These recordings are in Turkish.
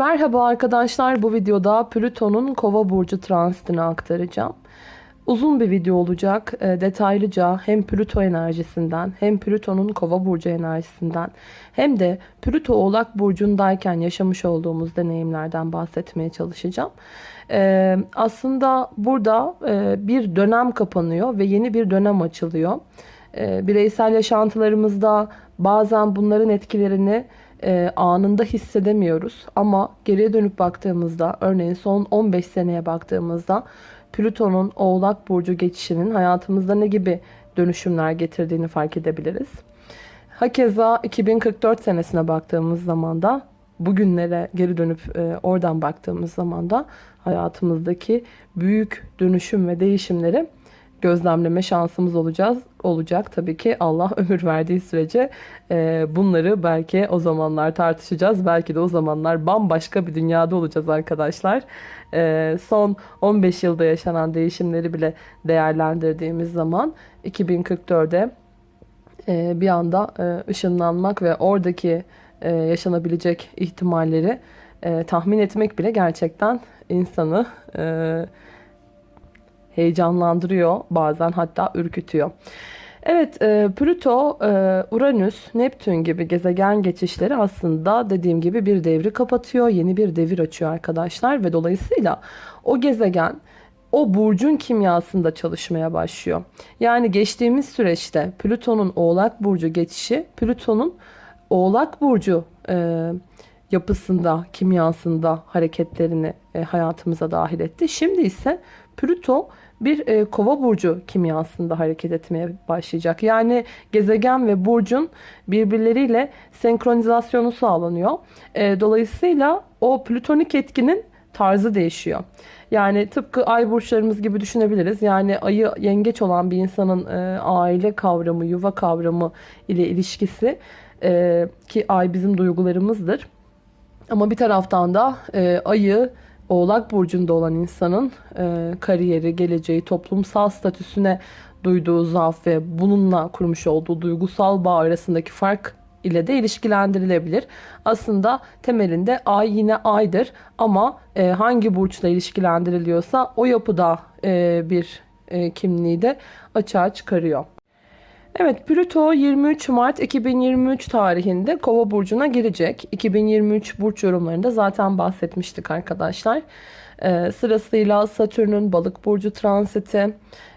Merhaba arkadaşlar bu videoda Plüton'un kova burcu transitini aktaracağım. Uzun bir video olacak. E, detaylıca hem Plüto enerjisinden hem Plüton'un kova burcu enerjisinden hem de Plüto oğlak burcundayken yaşamış olduğumuz deneyimlerden bahsetmeye çalışacağım. E, aslında burada e, bir dönem kapanıyor ve yeni bir dönem açılıyor. Bireysel yaşantılarımızda bazen bunların etkilerini e, anında hissedemiyoruz. Ama geriye dönüp baktığımızda örneğin son 15 seneye baktığımızda Plüton'un Oğlak Burcu geçişinin hayatımızda ne gibi dönüşümler getirdiğini fark edebiliriz. Hakeza 2044 senesine baktığımız zaman da bugünlere geri dönüp e, oradan baktığımız zaman da hayatımızdaki büyük dönüşüm ve değişimleri gözlemleme şansımız olacağız olacak. Tabii ki Allah ömür verdiği sürece e, bunları belki o zamanlar tartışacağız. Belki de o zamanlar bambaşka bir dünyada olacağız arkadaşlar. E, son 15 yılda yaşanan değişimleri bile değerlendirdiğimiz zaman 2044'de e, bir anda e, ışınlanmak ve oradaki e, yaşanabilecek ihtimalleri e, tahmin etmek bile gerçekten insanı e, heyecanlandırıyor bazen hatta ürkütüyor. Evet e, Plüto, e, Uranüs, Neptün gibi gezegen geçişleri aslında dediğim gibi bir devri kapatıyor. Yeni bir devir açıyor arkadaşlar ve dolayısıyla o gezegen o burcun kimyasında çalışmaya başlıyor. Yani geçtiğimiz süreçte Plüton'un Oğlak Burcu geçişi Plüton'un Oğlak Burcu e, yapısında, kimyasında hareketlerini e, hayatımıza dahil etti. Şimdi ise Plüto bir e, kova burcu kimyasında hareket etmeye başlayacak. Yani gezegen ve burcun birbirleriyle senkronizasyonu sağlanıyor. E, dolayısıyla o plütonik etkinin tarzı değişiyor. Yani tıpkı ay burçlarımız gibi düşünebiliriz. Yani ayı yengeç olan bir insanın e, aile kavramı, yuva kavramı ile ilişkisi e, ki ay bizim duygularımızdır. Ama bir taraftan da e, ayı Oğlak Burcu'nda olan insanın e, kariyeri, geleceği, toplumsal statüsüne duyduğu zaaf ve bununla kurmuş olduğu duygusal bağ arasındaki fark ile de ilişkilendirilebilir. Aslında temelinde ay yine aydır ama e, hangi burçla ilişkilendiriliyorsa o yapıda e, bir e, kimliği de açığa çıkarıyor. Evet Plüto 23 Mart 2023 tarihinde Kova burcuna girecek. 2023 burç yorumlarında zaten bahsetmiştik arkadaşlar. Ee, sırasıyla Satürn'ün balık burcu transiti,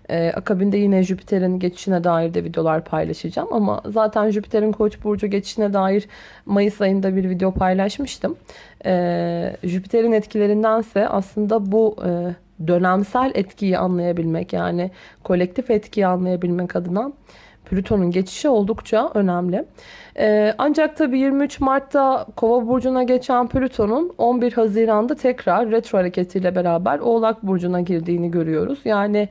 ee, akabinde yine Jüpiter'in geçişine dair de videolar paylaşacağım. Ama zaten Jüpiter'in Koç burcu geçişine dair Mayıs ayında bir video paylaşmıştım. Ee, Jüpiter'in etkilerindense aslında bu e, dönemsel etkiyi anlayabilmek yani kolektif etkiyi anlayabilmek adına Plüton'un geçişi oldukça önemli. Ee, ancak tabii 23 Mart'ta Kova burcuna geçen Plüton'un 11 Haziran'da tekrar retro hareketiyle beraber Oğlak burcuna girdiğini görüyoruz. Yani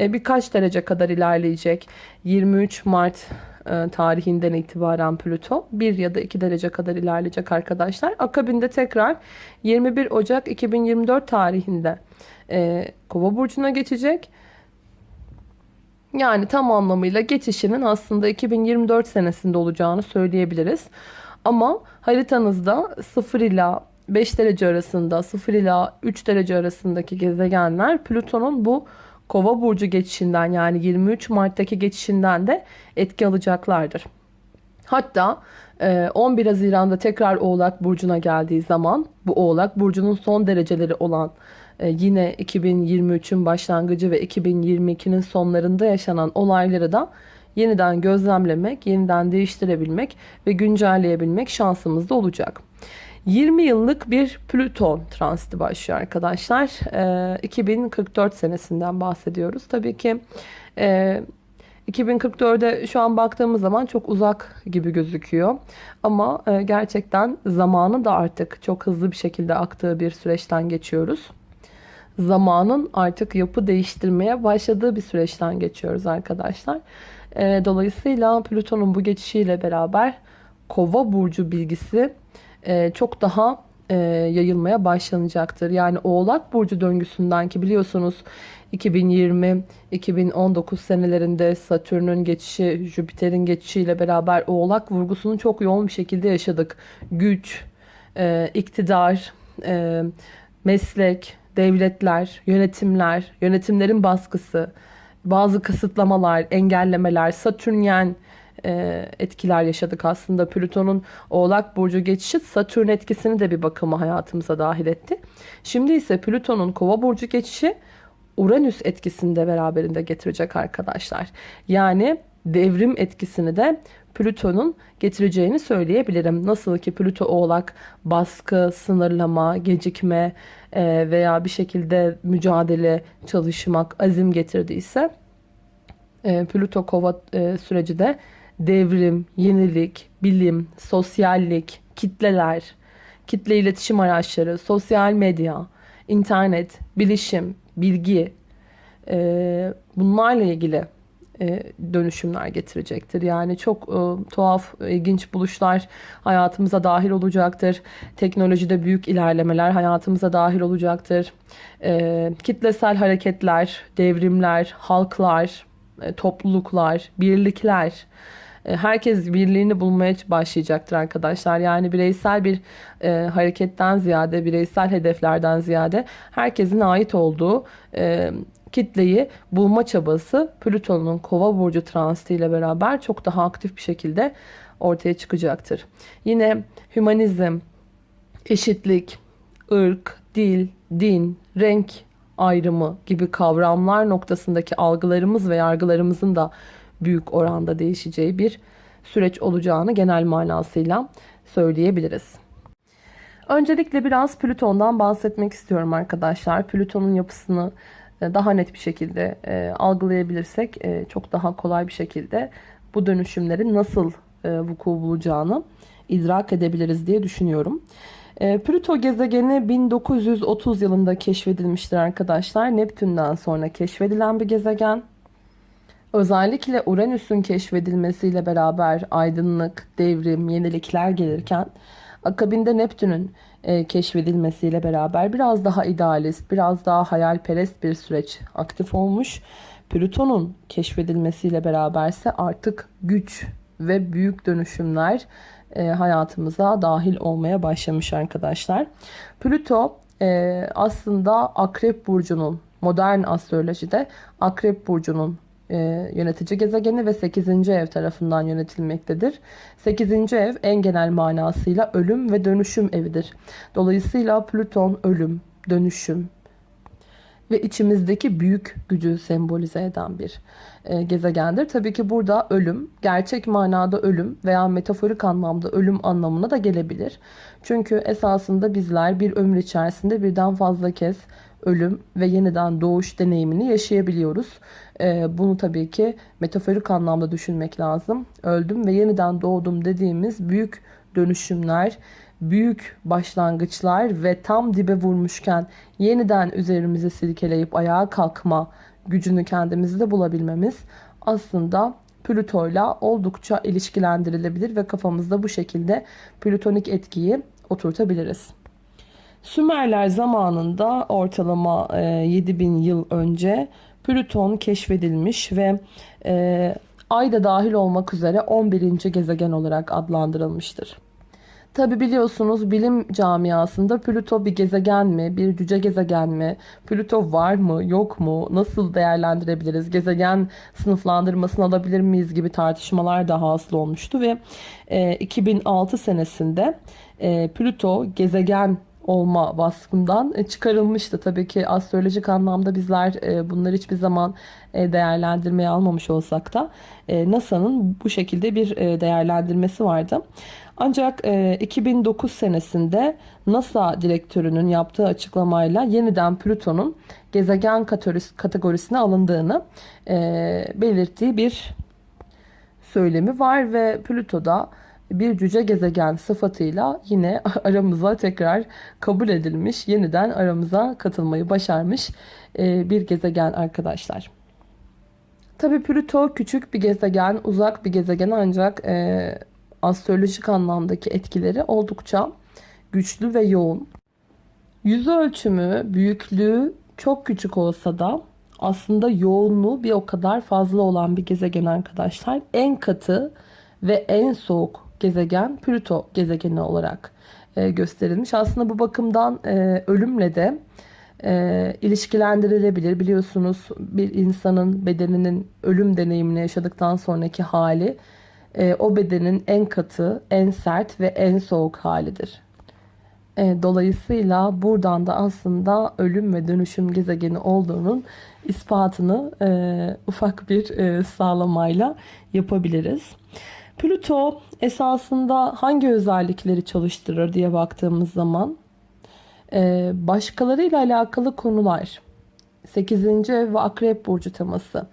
e, birkaç derece kadar ilerleyecek. 23 Mart e, tarihinden itibaren Plüto 1 ya da 2 derece kadar ilerleyecek arkadaşlar. Akabinde tekrar 21 Ocak 2024 tarihinde e, Kova burcuna geçecek. Yani tam anlamıyla geçişinin aslında 2024 senesinde olacağını söyleyebiliriz. Ama haritanızda 0 ila 5 derece arasında 0 ila 3 derece arasındaki gezegenler Plüton'un bu Kova burcu geçişinden yani 23 Mart'taki geçişinden de etki alacaklardır. Hatta 11 e, Haziran'da tekrar Oğlak Burcu'na geldiği zaman bu Oğlak Burcu'nun son dereceleri olan yine 2023'ün başlangıcı ve 2022'nin sonlarında yaşanan olayları da yeniden gözlemlemek, yeniden değiştirebilmek ve güncelleyebilmek şansımız da olacak. 20 yıllık bir Plüton transiti başlıyor arkadaşlar. 2044 e, senesinden bahsediyoruz. Tabii ki 2044'e e, şu an baktığımız zaman çok uzak gibi gözüküyor. Ama gerçekten zamanı da artık çok hızlı bir şekilde aktığı bir süreçten geçiyoruz zamanın artık yapı değiştirmeye başladığı bir süreçten geçiyoruz arkadaşlar. Ee, dolayısıyla Plüton'un bu geçişiyle beraber Kova burcu bilgisi e, çok daha e, yayılmaya başlanacaktır. Yani Oğlak burcu döngüsünden ki biliyorsunuz 2020-2019 senelerinde Satürn'ün geçişi, Jüpiter'in geçişiyle beraber Oğlak vurgusunu çok yoğun bir şekilde yaşadık. Güç, e, iktidar, meslek, devletler, yönetimler, yönetimlerin baskısı, bazı kısıtlamalar, engellemeler, satürnyen e, etkiler yaşadık aslında. Plüton'un Oğlak Burcu geçişi Satürn etkisini de bir bakıma hayatımıza dahil etti. Şimdi ise Plüton'un Kova Burcu geçişi Uranüs etkisini de beraberinde getirecek arkadaşlar. Yani devrim etkisini de Plüton'un getireceğini söyleyebilirim. Nasıl ki Plüto Oğlak baskı, sınırlama, gecikme veya bir şekilde mücadele, çalışmak, azim getirdiyse e, Plüto Kova e, süreci de devrim, yenilik, bilim, sosyallik, kitleler, kitle iletişim araçları, sosyal medya, internet, bilişim, bilgi e, bunlarla ilgili e, dönüşümler getirecektir. Yani çok e, tuhaf, ilginç buluşlar hayatımıza dahil olacaktır. Teknolojide büyük ilerlemeler hayatımıza dahil olacaktır. E, kitlesel hareketler, devrimler, halklar, e, topluluklar, birlikler, e, herkes birliğini bulmaya başlayacaktır arkadaşlar. Yani bireysel bir e, hareketten ziyade, bireysel hedeflerden ziyade herkesin ait olduğu e, kitleyi bulma çabası Plüton'un Kova burcu transitiyle beraber çok daha aktif bir şekilde ortaya çıkacaktır. Yine hümanizm, eşitlik, ırk, dil, din, renk ayrımı gibi kavramlar noktasındaki algılarımız ve yargılarımızın da büyük oranda değişeceği bir süreç olacağını genel manasıyla söyleyebiliriz. Öncelikle biraz Plüton'dan bahsetmek istiyorum arkadaşlar. Plüton'un yapısını daha net bir şekilde e, algılayabilirsek e, çok daha kolay bir şekilde bu dönüşümlerin nasıl e, vuku bulacağını idrak edebiliriz diye düşünüyorum. E, Plüto gezegeni 1930 yılında keşfedilmiştir arkadaşlar. Neptün'den sonra keşfedilen bir gezegen. Özellikle Uranüs'ün keşfedilmesiyle beraber aydınlık, devrim, yenilikler gelirken akabinde Neptün'ün e, keşfedilmesiyle beraber biraz daha idealist, biraz daha hayalperest bir süreç aktif olmuş. Plüton'un keşfedilmesiyle beraberse artık güç ve büyük dönüşümler e, hayatımıza dahil olmaya başlamış arkadaşlar. Plüto e, aslında Akrep Burcu'nun modern astrolojide Akrep Burcu'nun e, yönetici gezegeni ve 8. ev tarafından yönetilmektedir. 8. ev en genel manasıyla ölüm ve dönüşüm evidir. Dolayısıyla Plüton ölüm, dönüşüm ve içimizdeki büyük gücü sembolize eden bir e, gezegendir. Tabii ki burada ölüm, gerçek manada ölüm veya metaforik anlamda ölüm anlamına da gelebilir. Çünkü esasında bizler bir ömür içerisinde birden fazla kez ölüm ve yeniden doğuş deneyimini yaşayabiliyoruz. Ee, bunu tabii ki metaforik anlamda düşünmek lazım. Öldüm ve yeniden doğdum dediğimiz büyük dönüşümler, büyük başlangıçlar ve tam dibe vurmuşken yeniden üzerimize silkeleyip ayağa kalkma gücünü kendimizde bulabilmemiz aslında Plüto'yla oldukça ilişkilendirilebilir ve kafamızda bu şekilde plütonik etkiyi oturtabiliriz. Sümerler zamanında ortalama 7000 yıl önce Plüton keşfedilmiş ve e, Ay da dahil olmak üzere 11. gezegen olarak adlandırılmıştır. Tabi biliyorsunuz bilim camiasında Plüto bir gezegen mi, bir cüce gezegen mi, Plüto var mı, yok mu, nasıl değerlendirebiliriz, gezegen sınıflandırmasını alabilir miyiz gibi tartışmalar da hasıl olmuştu ve e, 2006 senesinde e, Plüto gezegen olma vasfından e, çıkarılmıştı. Tabii ki astrolojik anlamda bizler e, bunları hiçbir zaman e, değerlendirmeye almamış olsak da NASA'nın bu şekilde bir değerlendirmesi vardı. Ancak 2009 senesinde NASA direktörünün yaptığı açıklamayla yeniden Plüton'un gezegen kategorisine alındığını belirttiği bir söylemi var ve Plüto'da bir cüce gezegen sıfatıyla yine aramıza tekrar kabul edilmiş, yeniden aramıza katılmayı başarmış e, bir gezegen arkadaşlar. Tabi Plüto küçük bir gezegen, uzak bir gezegen ancak e, astrolojik anlamdaki etkileri oldukça güçlü ve yoğun. Yüz ölçümü, büyüklüğü çok küçük olsa da aslında yoğunluğu bir o kadar fazla olan bir gezegen arkadaşlar. En katı ve en soğuk gezegen Plüto gezegeni olarak e, gösterilmiş. Aslında bu bakımdan e, ölümle de e, ilişkilendirilebilir. Biliyorsunuz bir insanın bedeninin ölüm deneyimini yaşadıktan sonraki hali e, o bedenin en katı, en sert ve en soğuk halidir. E, dolayısıyla buradan da aslında ölüm ve dönüşüm gezegeni olduğunun ispatını e, ufak bir e, sağlamayla yapabiliriz. Plüto esasında hangi özellikleri çalıştırır diye baktığımız zaman e, başkalarıyla alakalı konular 8. ev ve akrep burcu teması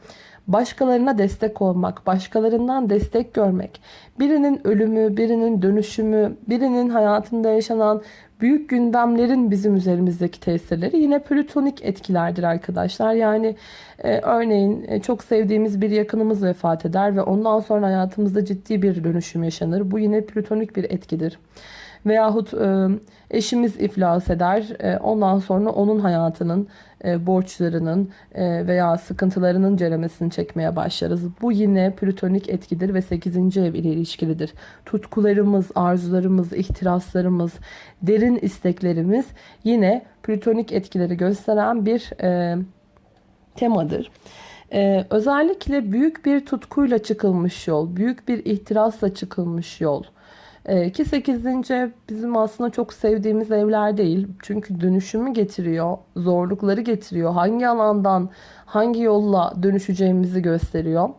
başkalarına destek olmak, başkalarından destek görmek, birinin ölümü, birinin dönüşümü, birinin hayatında yaşanan büyük gündemlerin bizim üzerimizdeki tesirleri yine plütonik etkilerdir arkadaşlar. Yani e, örneğin e, çok sevdiğimiz bir yakınımız vefat eder ve ondan sonra hayatımızda ciddi bir dönüşüm yaşanır. Bu yine plütonik bir etkidir. Veyahut e, eşimiz iflas eder. E, ondan sonra onun hayatının, e, borçlarının e, veya sıkıntılarının ceremesini çekmeye başlarız. Bu yine plütonik etkidir ve 8. ev ile ilişkilidir. Tutkularımız, arzularımız, ihtiraslarımız, derin isteklerimiz yine plütonik etkileri gösteren bir e, temadır. Ee, özellikle büyük bir tutkuyla çıkılmış yol, büyük bir ihtirasla çıkılmış yol. Ee, ki 8. ev bizim aslında çok sevdiğimiz evler değil. Çünkü dönüşümü getiriyor, zorlukları getiriyor. Hangi alandan, hangi yolla dönüşeceğimizi gösteriyor.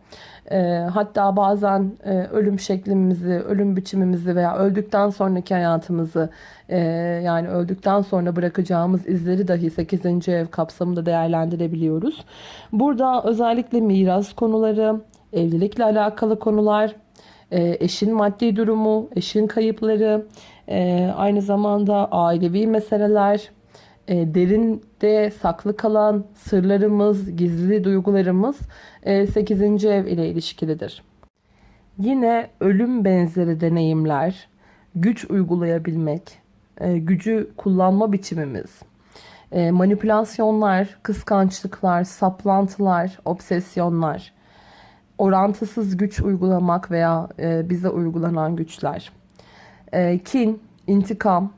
Ee, hatta bazen e, ölüm şeklimizi, ölüm biçimimizi veya öldükten sonraki hayatımızı e, yani öldükten sonra bırakacağımız izleri dahi 8. ev kapsamında değerlendirebiliyoruz. Burada özellikle miras konuları, evlilikle alakalı konular, e, eşin maddi durumu, eşin kayıpları, e, aynı zamanda ailevi meseleler, e, derinde saklı kalan sırlarımız, gizli duygularımız 8. ev ile ilişkilidir. Yine ölüm benzeri deneyimler, güç uygulayabilmek, gücü kullanma biçimimiz, manipülasyonlar, kıskançlıklar, saplantılar, obsesyonlar, orantısız güç uygulamak veya e, bize uygulanan güçler. E, kin, intikam,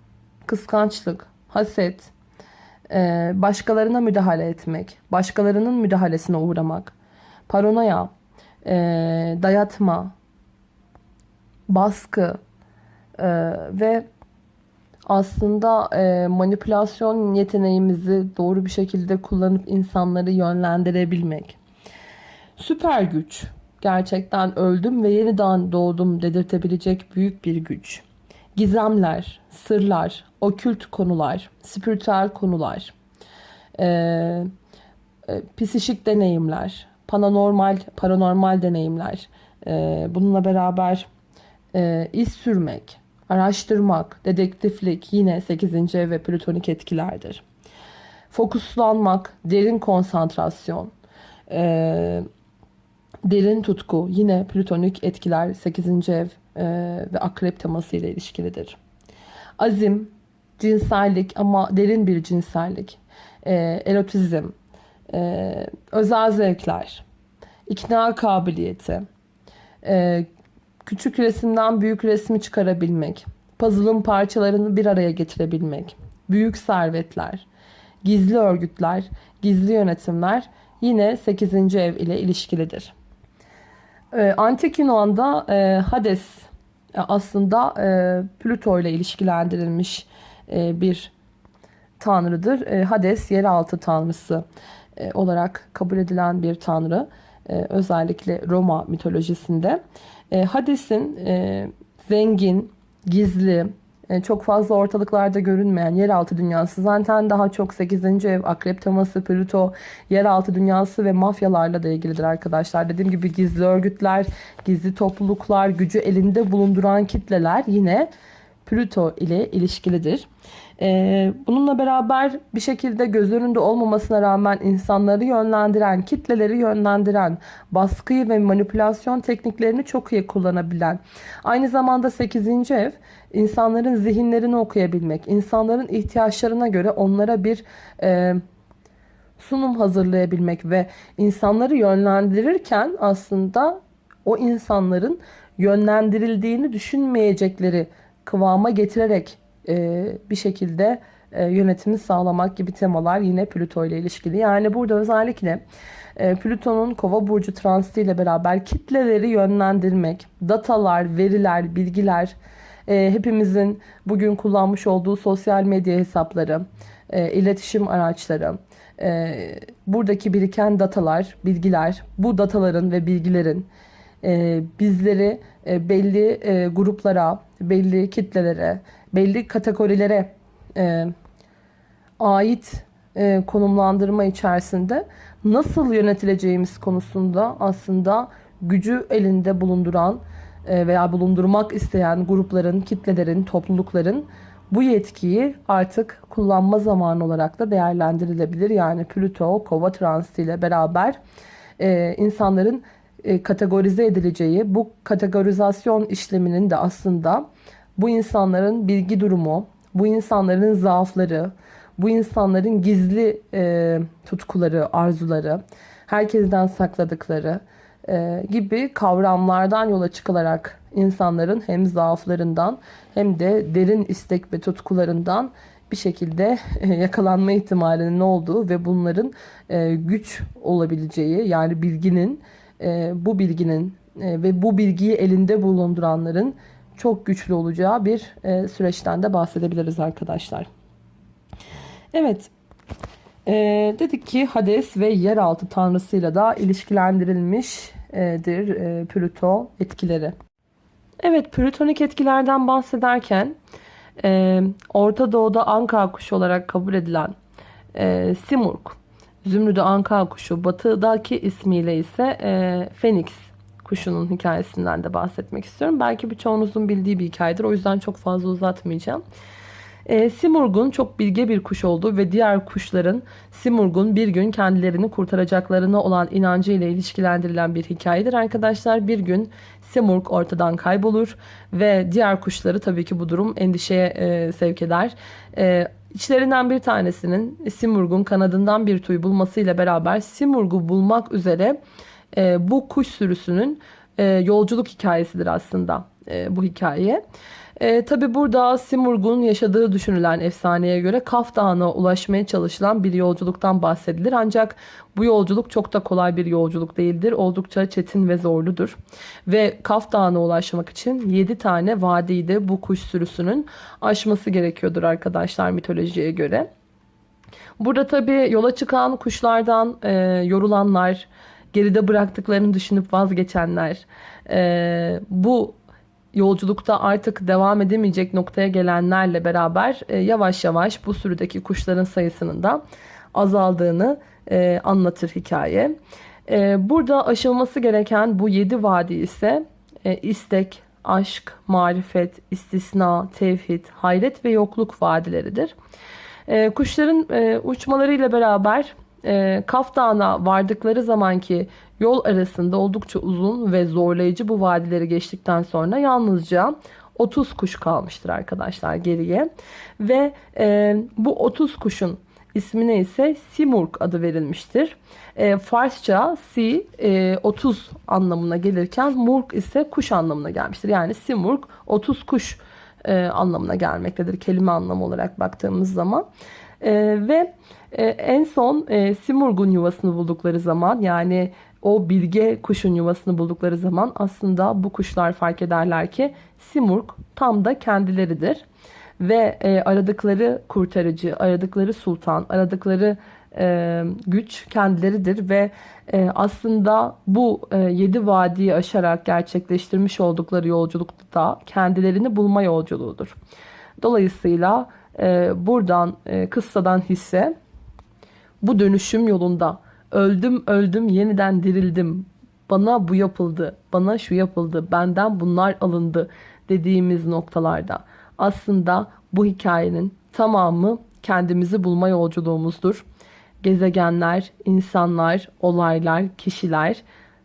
kıskançlık, haset, e, başkalarına müdahale etmek, başkalarının müdahalesine uğramak, paranoya, e, dayatma, baskı e, ve aslında e, manipülasyon yeteneğimizi doğru bir şekilde kullanıp insanları yönlendirebilmek. Süper güç. Gerçekten öldüm ve yeniden doğdum dedirtebilecek büyük bir güç. Gizemler, sırlar, okült konular, spiritüel konular, e, e, psişik deneyimler, paranormal, paranormal deneyimler, e, bununla beraber e, iz sürmek, araştırmak, dedektiflik yine 8. ev ve plütonik etkilerdir. Fokuslanmak, derin konsantrasyon, e, Derin tutku yine plütonik etkiler 8. ev e, ve akrep teması ile ilişkilidir. Azim, cinsellik ama derin bir cinsellik, e, erotizm, e, özel zevkler, ikna kabiliyeti, e, küçük resimden büyük resmi çıkarabilmek, puzzle'ın parçalarını bir araya getirebilmek, büyük servetler, gizli örgütler, gizli yönetimler yine 8. ev ile ilişkilidir. E, Antik Yunan'da e, Hades e, aslında e, Plüto ile ilişkilendirilmiş e, bir tanrıdır. E, Hades yeraltı tanrısı e, olarak kabul edilen bir tanrı. E, özellikle Roma mitolojisinde. E, Hades'in e, zengin, gizli, çok fazla ortalıklarda görünmeyen yeraltı dünyası zaten daha çok 8. ev akrep teması Plüto yeraltı dünyası ve mafyalarla da ilgilidir arkadaşlar. Dediğim gibi gizli örgütler, gizli topluluklar, gücü elinde bulunduran kitleler yine Plüto ile ilişkilidir. Ee, bununla beraber bir şekilde göz önünde olmamasına rağmen insanları yönlendiren, kitleleri yönlendiren, baskıyı ve manipülasyon tekniklerini çok iyi kullanabilen. Aynı zamanda 8. ev insanların zihinlerini okuyabilmek, insanların ihtiyaçlarına göre onlara bir e, sunum hazırlayabilmek ve insanları yönlendirirken aslında o insanların yönlendirildiğini düşünmeyecekleri kıvama getirerek e, bir şekilde e, yönetimi sağlamak gibi temalar yine Plüto ile ilişkili. Yani burada özellikle e, Plüton'un Kova burcu transiti ile beraber kitleleri yönlendirmek, datalar, veriler, bilgiler, e, hepimizin bugün kullanmış olduğu sosyal medya hesapları, e, iletişim araçları, e, buradaki biriken datalar, bilgiler, bu dataların ve bilgilerin e, bizleri e, belli e, gruplara, belli kitlelere, belli kategorilere e, ait konumlandırma içerisinde nasıl yönetileceğimiz konusunda aslında gücü elinde bulunduran veya bulundurmak isteyen grupların, kitlelerin, toplulukların bu yetkiyi artık kullanma zamanı olarak da değerlendirilebilir. Yani Plüto, Kova transiti ile beraber e, insanların e, kategorize edileceği bu kategorizasyon işleminin de aslında bu insanların bilgi durumu, bu insanların zaafları, bu insanların gizli e, tutkuları, arzuları, herkesten sakladıkları e, gibi kavramlardan yola çıkılarak insanların hem zaaflarından hem de derin istek ve tutkularından bir şekilde e, yakalanma ihtimalinin olduğu ve bunların e, güç olabileceği yani bilginin e, bu bilginin e, ve bu bilgiyi elinde bulunduranların çok güçlü olacağı bir e, süreçten de bahsedebiliriz arkadaşlar. Evet. Dedik ki Hades ve yeraltı tanrısıyla da ilişkilendirilmiştir e, Plüto etkileri. Evet plütonik etkilerden bahsederken Orta Doğu'da anka kuşu olarak kabul edilen e, Simurg, Zümrüdü anka kuşu, batıdaki ismiyle ise e, Phoenix kuşunun hikayesinden de bahsetmek istiyorum. Belki birçoğunuzun bildiği bir hikayedir. O yüzden çok fazla uzatmayacağım. E, Simurg'un çok bilge bir kuş olduğu ve diğer kuşların Simurg'un bir gün kendilerini kurtaracaklarına olan inancı ile ilişkilendirilen bir hikayedir arkadaşlar. Bir gün Simurg ortadan kaybolur ve diğer kuşları tabii ki bu durum endişeye e, sevk eder. E, İçlerinden bir tanesinin Simurg'un kanadından bir tüy bulmasıyla beraber Simurg'u bulmak üzere e, bu kuş sürüsünün e, yolculuk hikayesidir aslında e, bu hikaye. E, Tabi burada Simurg'un yaşadığı düşünülen efsaneye göre Kaf Dağı'na ulaşmaya çalışılan bir yolculuktan bahsedilir. Ancak bu yolculuk çok da kolay bir yolculuk değildir. Oldukça çetin ve zorludur. Ve Kaf Dağı'na ulaşmak için 7 tane vadiyi de bu kuş sürüsünün aşması gerekiyordur arkadaşlar mitolojiye göre. Burada tabi yola çıkan kuşlardan e, yorulanlar, geride bıraktıklarını düşünüp vazgeçenler, e, bu yolculukta artık devam edemeyecek noktaya gelenlerle beraber e, yavaş yavaş bu sürüdeki kuşların sayısının da azaldığını e, anlatır hikaye. E, burada aşılması gereken bu yedi vadi ise e, istek, aşk, marifet, istisna, tevhid, hayret ve yokluk vadileridir. E, kuşların e, uçmalarıyla beraber e, Kaf Dağı'na vardıkları zamanki yol arasında oldukça uzun ve zorlayıcı bu vadileri geçtikten sonra yalnızca 30 kuş kalmıştır arkadaşlar geriye. Ve e, bu 30 kuşun ismine ise Simurg adı verilmiştir. E, Farsça si e, 30 anlamına gelirken Murg ise kuş anlamına gelmiştir. Yani Simurg 30 kuş e, anlamına gelmektedir kelime anlamı olarak baktığımız zaman. E, ve e, en son e, Simurg'un yuvasını buldukları zaman yani o bilge kuşun yuvasını buldukları zaman aslında bu kuşlar fark ederler ki Simurg tam da kendileridir. Ve e, aradıkları kurtarıcı, aradıkları sultan, aradıkları e, güç kendileridir ve e, aslında bu e, yedi vadiyi aşarak gerçekleştirmiş oldukları yolculukta kendilerini bulma yolculuğudur. Dolayısıyla e, buradan e, kıssadan hisse bu dönüşüm yolunda öldüm öldüm yeniden dirildim. Bana bu yapıldı, bana şu yapıldı, benden bunlar alındı dediğimiz noktalarda aslında bu hikayenin tamamı kendimizi bulma yolculuğumuzdur. Gezegenler, insanlar, olaylar, kişiler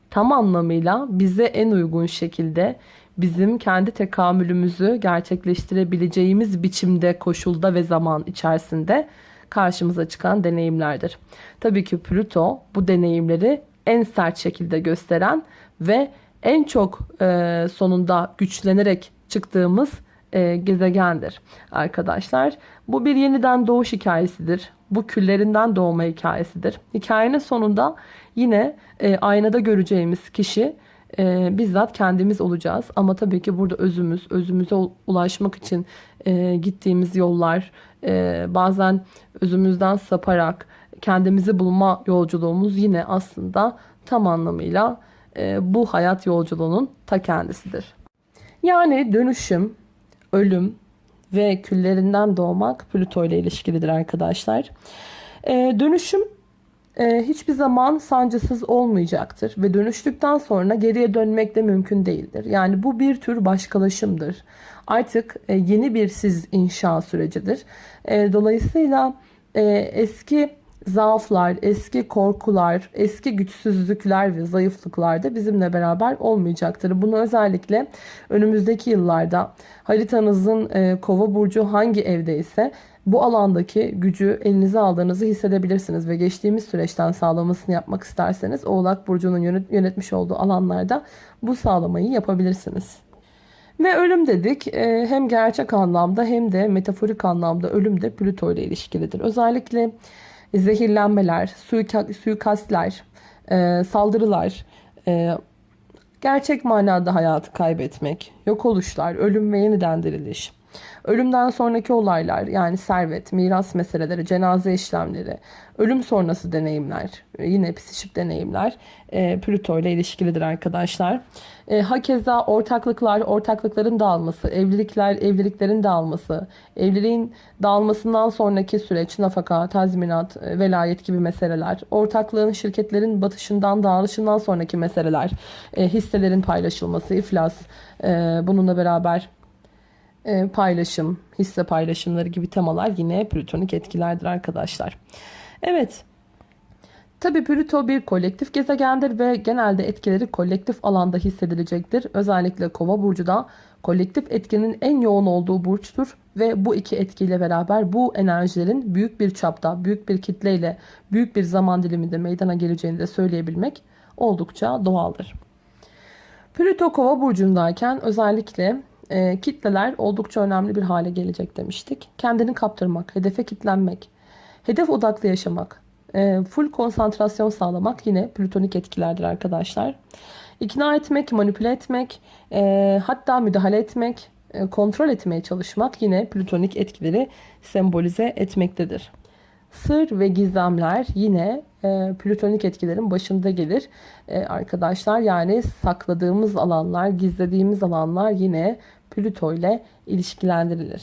tam anlamıyla bize en uygun şekilde bizim kendi tekamülümüzü gerçekleştirebileceğimiz biçimde, koşulda ve zaman içerisinde karşımıza çıkan deneyimlerdir. Tabii ki Plüto bu deneyimleri en sert şekilde gösteren ve en çok e, sonunda güçlenerek çıktığımız e, gezegendir arkadaşlar. Bu bir yeniden doğuş hikayesidir. Bu küllerinden doğma hikayesidir. Hikayenin sonunda yine e, aynada göreceğimiz kişi e, bizzat kendimiz olacağız. Ama tabii ki burada özümüz, özümüze ulaşmak için e, gittiğimiz yollar, e, bazen özümüzden saparak kendimizi bulma yolculuğumuz yine aslında tam anlamıyla e, bu hayat yolculuğunun ta kendisidir. Yani dönüşüm, ölüm ve küllerinden doğmak Plüto ile ilişkilidir arkadaşlar. E, dönüşüm e, hiçbir zaman sancısız olmayacaktır ve dönüştükten sonra geriye dönmek de mümkün değildir. Yani bu bir tür başkalaşımdır. Artık e, yeni bir siz inşa sürecidir. E, dolayısıyla e, eski zaaflar, eski korkular, eski güçsüzlükler ve zayıflıklar da bizimle beraber olmayacaktır. Bunu özellikle önümüzdeki yıllarda haritanızın e, kova burcu hangi evde ise bu alandaki gücü elinize aldığınızı hissedebilirsiniz ve geçtiğimiz süreçten sağlamasını yapmak isterseniz Oğlak Burcu'nun yönetmiş olduğu alanlarda bu sağlamayı yapabilirsiniz. Ve ölüm dedik e, hem gerçek anlamda hem de metaforik anlamda ölüm de Plüto ile ilişkilidir. Özellikle zehirlenmeler, suikastler, e, saldırılar, e, gerçek manada hayatı kaybetmek, yok oluşlar, ölüm ve yeniden diriliş. Ölümden sonraki olaylar yani servet, miras meseleleri, cenaze işlemleri, ölüm sonrası deneyimler, yine psişik deneyimler e, Plüto ile ilişkilidir arkadaşlar. E, hakeza ortaklıklar, ortaklıkların dağılması, evlilikler, evliliklerin dağılması, evliliğin dağılmasından sonraki süreç, nafaka, tazminat, e, velayet gibi meseleler, ortaklığın, şirketlerin batışından, dağılışından sonraki meseleler, e, hisselerin paylaşılması, iflas, e, bununla beraber e, paylaşım, hisse paylaşımları gibi temalar yine plütonik etkilerdir arkadaşlar. Evet. Tabi Plüto bir kolektif gezegendir ve genelde etkileri kolektif alanda hissedilecektir. Özellikle Kova burcu da kolektif etkinin en yoğun olduğu burçtur ve bu iki etkiyle beraber bu enerjilerin büyük bir çapta, büyük bir kitleyle, büyük bir zaman diliminde meydana geleceğini de söyleyebilmek oldukça doğaldır. Plüto Kova burcundayken özellikle e, kitleler oldukça önemli bir hale gelecek demiştik. Kendini kaptırmak, hedefe kitlenmek, hedef odaklı yaşamak, e, full konsantrasyon sağlamak yine plütonik etkilerdir arkadaşlar. İkna etmek, manipüle etmek, e, hatta müdahale etmek, e, kontrol etmeye çalışmak yine plütonik etkileri sembolize etmektedir. Sır ve gizemler yine e, plütonik etkilerin başında gelir e, arkadaşlar. Yani sakladığımız alanlar, gizlediğimiz alanlar yine Plüto ile ilişkilendirilir.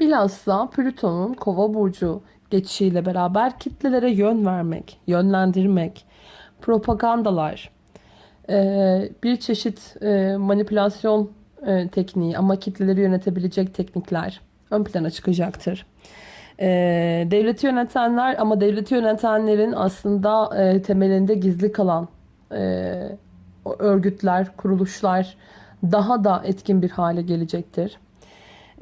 Bilhassa Plüton'un kova burcu geçişiyle beraber kitlelere yön vermek, yönlendirmek, propagandalar, e, bir çeşit e, manipülasyon e, tekniği ama kitleleri yönetebilecek teknikler ön plana çıkacaktır. Devleti yönetenler ama devleti yönetenlerin aslında temelinde gizli kalan örgütler, kuruluşlar, daha da etkin bir hale gelecektir.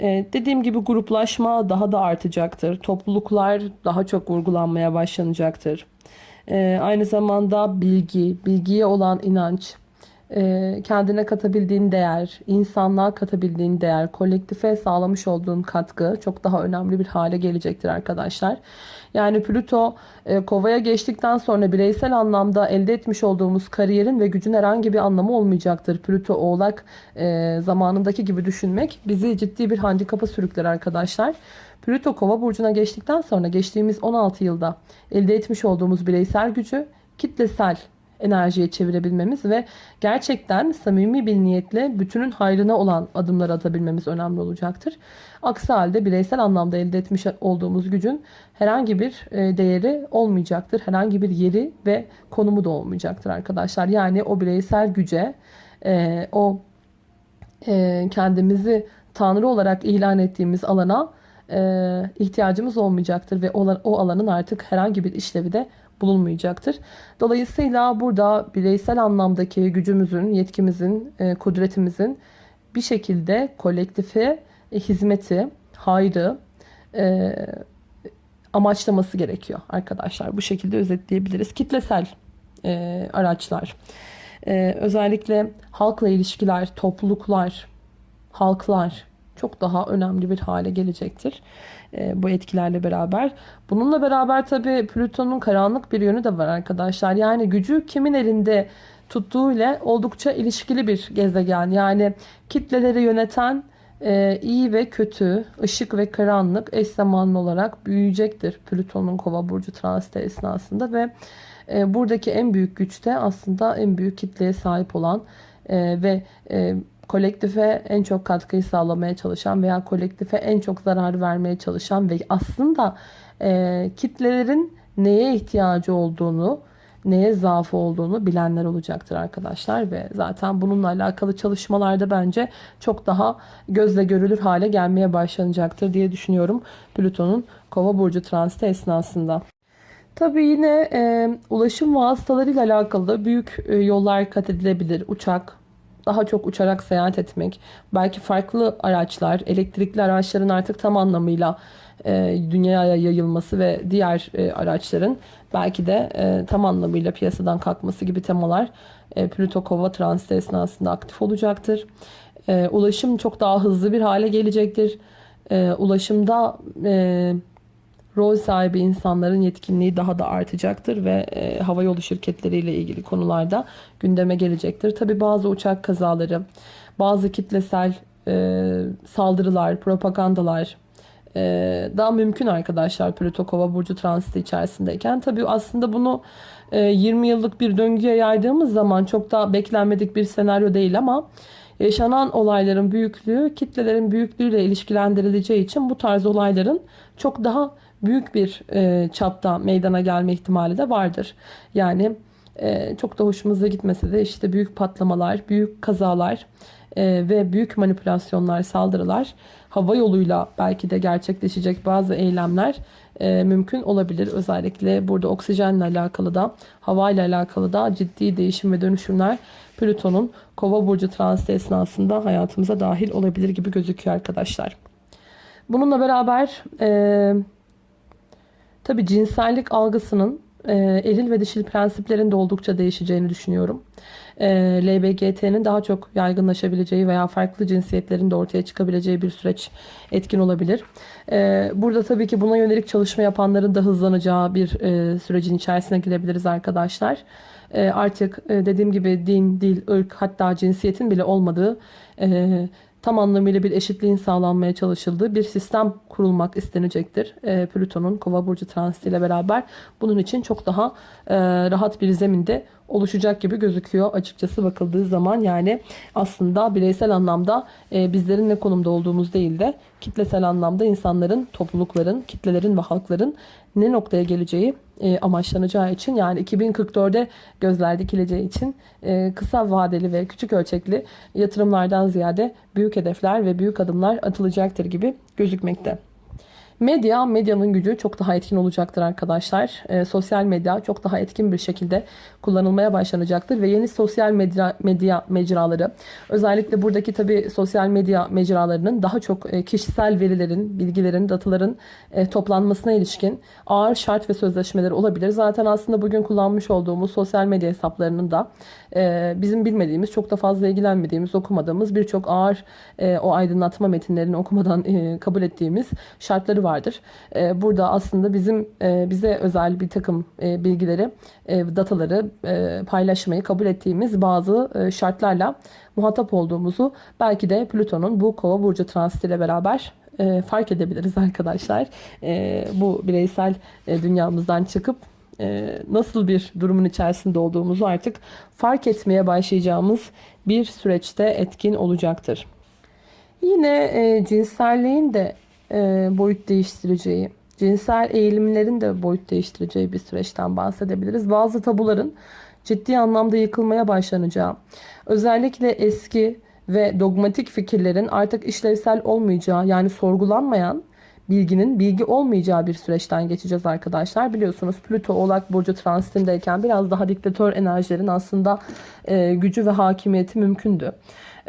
Ee, dediğim gibi gruplaşma daha da artacaktır. Topluluklar daha çok vurgulanmaya başlanacaktır. Ee, aynı zamanda bilgi, bilgiye olan inanç, kendine katabildiğin değer, insanlığa katabildiğin değer, kolektife sağlamış olduğun katkı çok daha önemli bir hale gelecektir arkadaşlar. Yani Plüto e, kovaya geçtikten sonra bireysel anlamda elde etmiş olduğumuz kariyerin ve gücün herhangi bir anlamı olmayacaktır. Plüto oğlak e, zamanındaki gibi düşünmek bizi ciddi bir handikapa sürükler arkadaşlar. Plüto kova burcuna geçtikten sonra geçtiğimiz 16 yılda elde etmiş olduğumuz bireysel gücü kitlesel enerjiye çevirebilmemiz ve gerçekten samimi bir niyetle bütünün hayrına olan adımlar atabilmemiz önemli olacaktır. Aksi halde bireysel anlamda elde etmiş olduğumuz gücün herhangi bir e, değeri olmayacaktır. Herhangi bir yeri ve konumu da olmayacaktır arkadaşlar. Yani o bireysel güce, e, o e, kendimizi Tanrı olarak ilan ettiğimiz alana ihtiyacımız olmayacaktır ve o alanın artık herhangi bir işlevi de bulunmayacaktır. Dolayısıyla burada bireysel anlamdaki gücümüzün, yetkimizin, e, kudretimizin bir şekilde kolektife e, hizmeti, hayrı e, amaçlaması gerekiyor arkadaşlar. Bu şekilde özetleyebiliriz. Kitlesel araçlar, özellikle halkla ilişkiler, topluluklar, halklar çok daha önemli bir hale gelecektir e, bu etkilerle beraber. Bununla beraber tabii Plüton'un karanlık bir yönü de var arkadaşlar. Yani gücü kimin elinde tuttuğu ile oldukça ilişkili bir gezegen. Yani kitleleri yöneten e, iyi ve kötü, ışık ve karanlık eş zamanlı olarak büyüyecektir Plüton'un kova burcu transiti esnasında ve e, buradaki en büyük güçte aslında en büyük kitleye sahip olan ve kolektife en çok katkıyı sağlamaya çalışan veya kolektife en çok zarar vermeye çalışan ve aslında e, kitlelerin neye ihtiyacı olduğunu, neye zaafı olduğunu bilenler olacaktır arkadaşlar ve zaten bununla alakalı çalışmalarda bence çok daha gözle görülür hale gelmeye başlanacaktır diye düşünüyorum Plüton'un Kova burcu transiti esnasında. Tabii yine e, ulaşım vasıtalarıyla alakalı büyük e, yollar kat edilebilir. Uçak, daha çok uçarak seyahat etmek, belki farklı araçlar, elektrikli araçların artık tam anlamıyla e, dünyaya yayılması ve diğer e, araçların belki de e, tam anlamıyla piyasadan kalkması gibi temalar e, Plüto Kova transiti esnasında aktif olacaktır. E, ulaşım çok daha hızlı bir hale gelecektir. E, ulaşımda e, rol sahibi insanların yetkinliği daha da artacaktır ve e, havayolu şirketleriyle ilgili konularda gündeme gelecektir. Tabi bazı uçak kazaları, bazı kitlesel e, saldırılar, propagandalar e, daha mümkün arkadaşlar Plüto burcu transiti içerisindeyken. Tabi aslında bunu e, 20 yıllık bir döngüye yaydığımız zaman çok da beklenmedik bir senaryo değil ama yaşanan olayların büyüklüğü kitlelerin büyüklüğüyle ilişkilendirileceği için bu tarz olayların çok daha büyük bir e, çapta meydana gelme ihtimali de vardır. Yani e, çok da hoşumuza gitmese de işte büyük patlamalar, büyük kazalar e, ve büyük manipülasyonlar, saldırılar hava yoluyla belki de gerçekleşecek bazı eylemler e, mümkün olabilir. Özellikle burada oksijenle alakalı da havayla alakalı da ciddi değişim ve dönüşümler Plüton'un kova burcu transiti esnasında hayatımıza dahil olabilir gibi gözüküyor arkadaşlar. Bununla beraber e, Tabi cinsellik algısının e, eril ve dişil prensiplerin de oldukça değişeceğini düşünüyorum. E, LBGT'nin daha çok yaygınlaşabileceği veya farklı cinsiyetlerin de ortaya çıkabileceği bir süreç etkin olabilir. E, burada tabii ki buna yönelik çalışma yapanların da hızlanacağı bir e, sürecin içerisine girebiliriz arkadaşlar. E, artık e, dediğim gibi din, dil, ırk hatta cinsiyetin bile olmadığı e, tam anlamıyla bir eşitliğin sağlanmaya çalışıldığı bir sistem kurulmak istenecektir. E, Plüton'un kova burcu transitiyle beraber bunun için çok daha e, rahat bir zeminde oluşacak gibi gözüküyor açıkçası bakıldığı zaman. Yani aslında bireysel anlamda e, bizlerin ne konumda olduğumuz değil de kitlesel anlamda insanların, toplulukların, kitlelerin ve halkların ne noktaya geleceği e, amaçlanacağı için yani 2044'e gözler dikileceği için e, kısa vadeli ve küçük ölçekli yatırımlardan ziyade büyük hedefler ve büyük adımlar atılacaktır gibi gözükmekte. Medya, medyanın gücü çok daha etkin olacaktır arkadaşlar. E, sosyal medya çok daha etkin bir şekilde kullanılmaya başlanacaktır ve yeni sosyal medya, medya mecraları özellikle buradaki tabi sosyal medya mecralarının daha çok e, kişisel verilerin, bilgilerin, dataların e, toplanmasına ilişkin ağır şart ve sözleşmeleri olabilir. Zaten aslında bugün kullanmış olduğumuz sosyal medya hesaplarının da e, bizim bilmediğimiz, çok da fazla ilgilenmediğimiz, okumadığımız birçok ağır e, o aydınlatma metinlerini okumadan e, kabul ettiğimiz şartları vardır. E, burada aslında bizim e, bize özel bir takım e, bilgileri, e, dataları e, paylaşmayı kabul ettiğimiz bazı e, şartlarla muhatap olduğumuzu belki de Plüton'un bu kova burcu transitiyle beraber e, fark edebiliriz arkadaşlar. E, bu bireysel e, dünyamızdan çıkıp e, nasıl bir durumun içerisinde olduğumuzu artık fark etmeye başlayacağımız bir süreçte etkin olacaktır. Yine e, cinselliğin de boyut değiştireceği, cinsel eğilimlerin de boyut değiştireceği bir süreçten bahsedebiliriz. Bazı tabuların ciddi anlamda yıkılmaya başlanacağı, özellikle eski ve dogmatik fikirlerin artık işlevsel olmayacağı yani sorgulanmayan bilginin bilgi olmayacağı bir süreçten geçeceğiz arkadaşlar. Biliyorsunuz Plüto Oğlak Burcu transitindeyken biraz daha diktatör enerjilerin aslında e, gücü ve hakimiyeti mümkündü.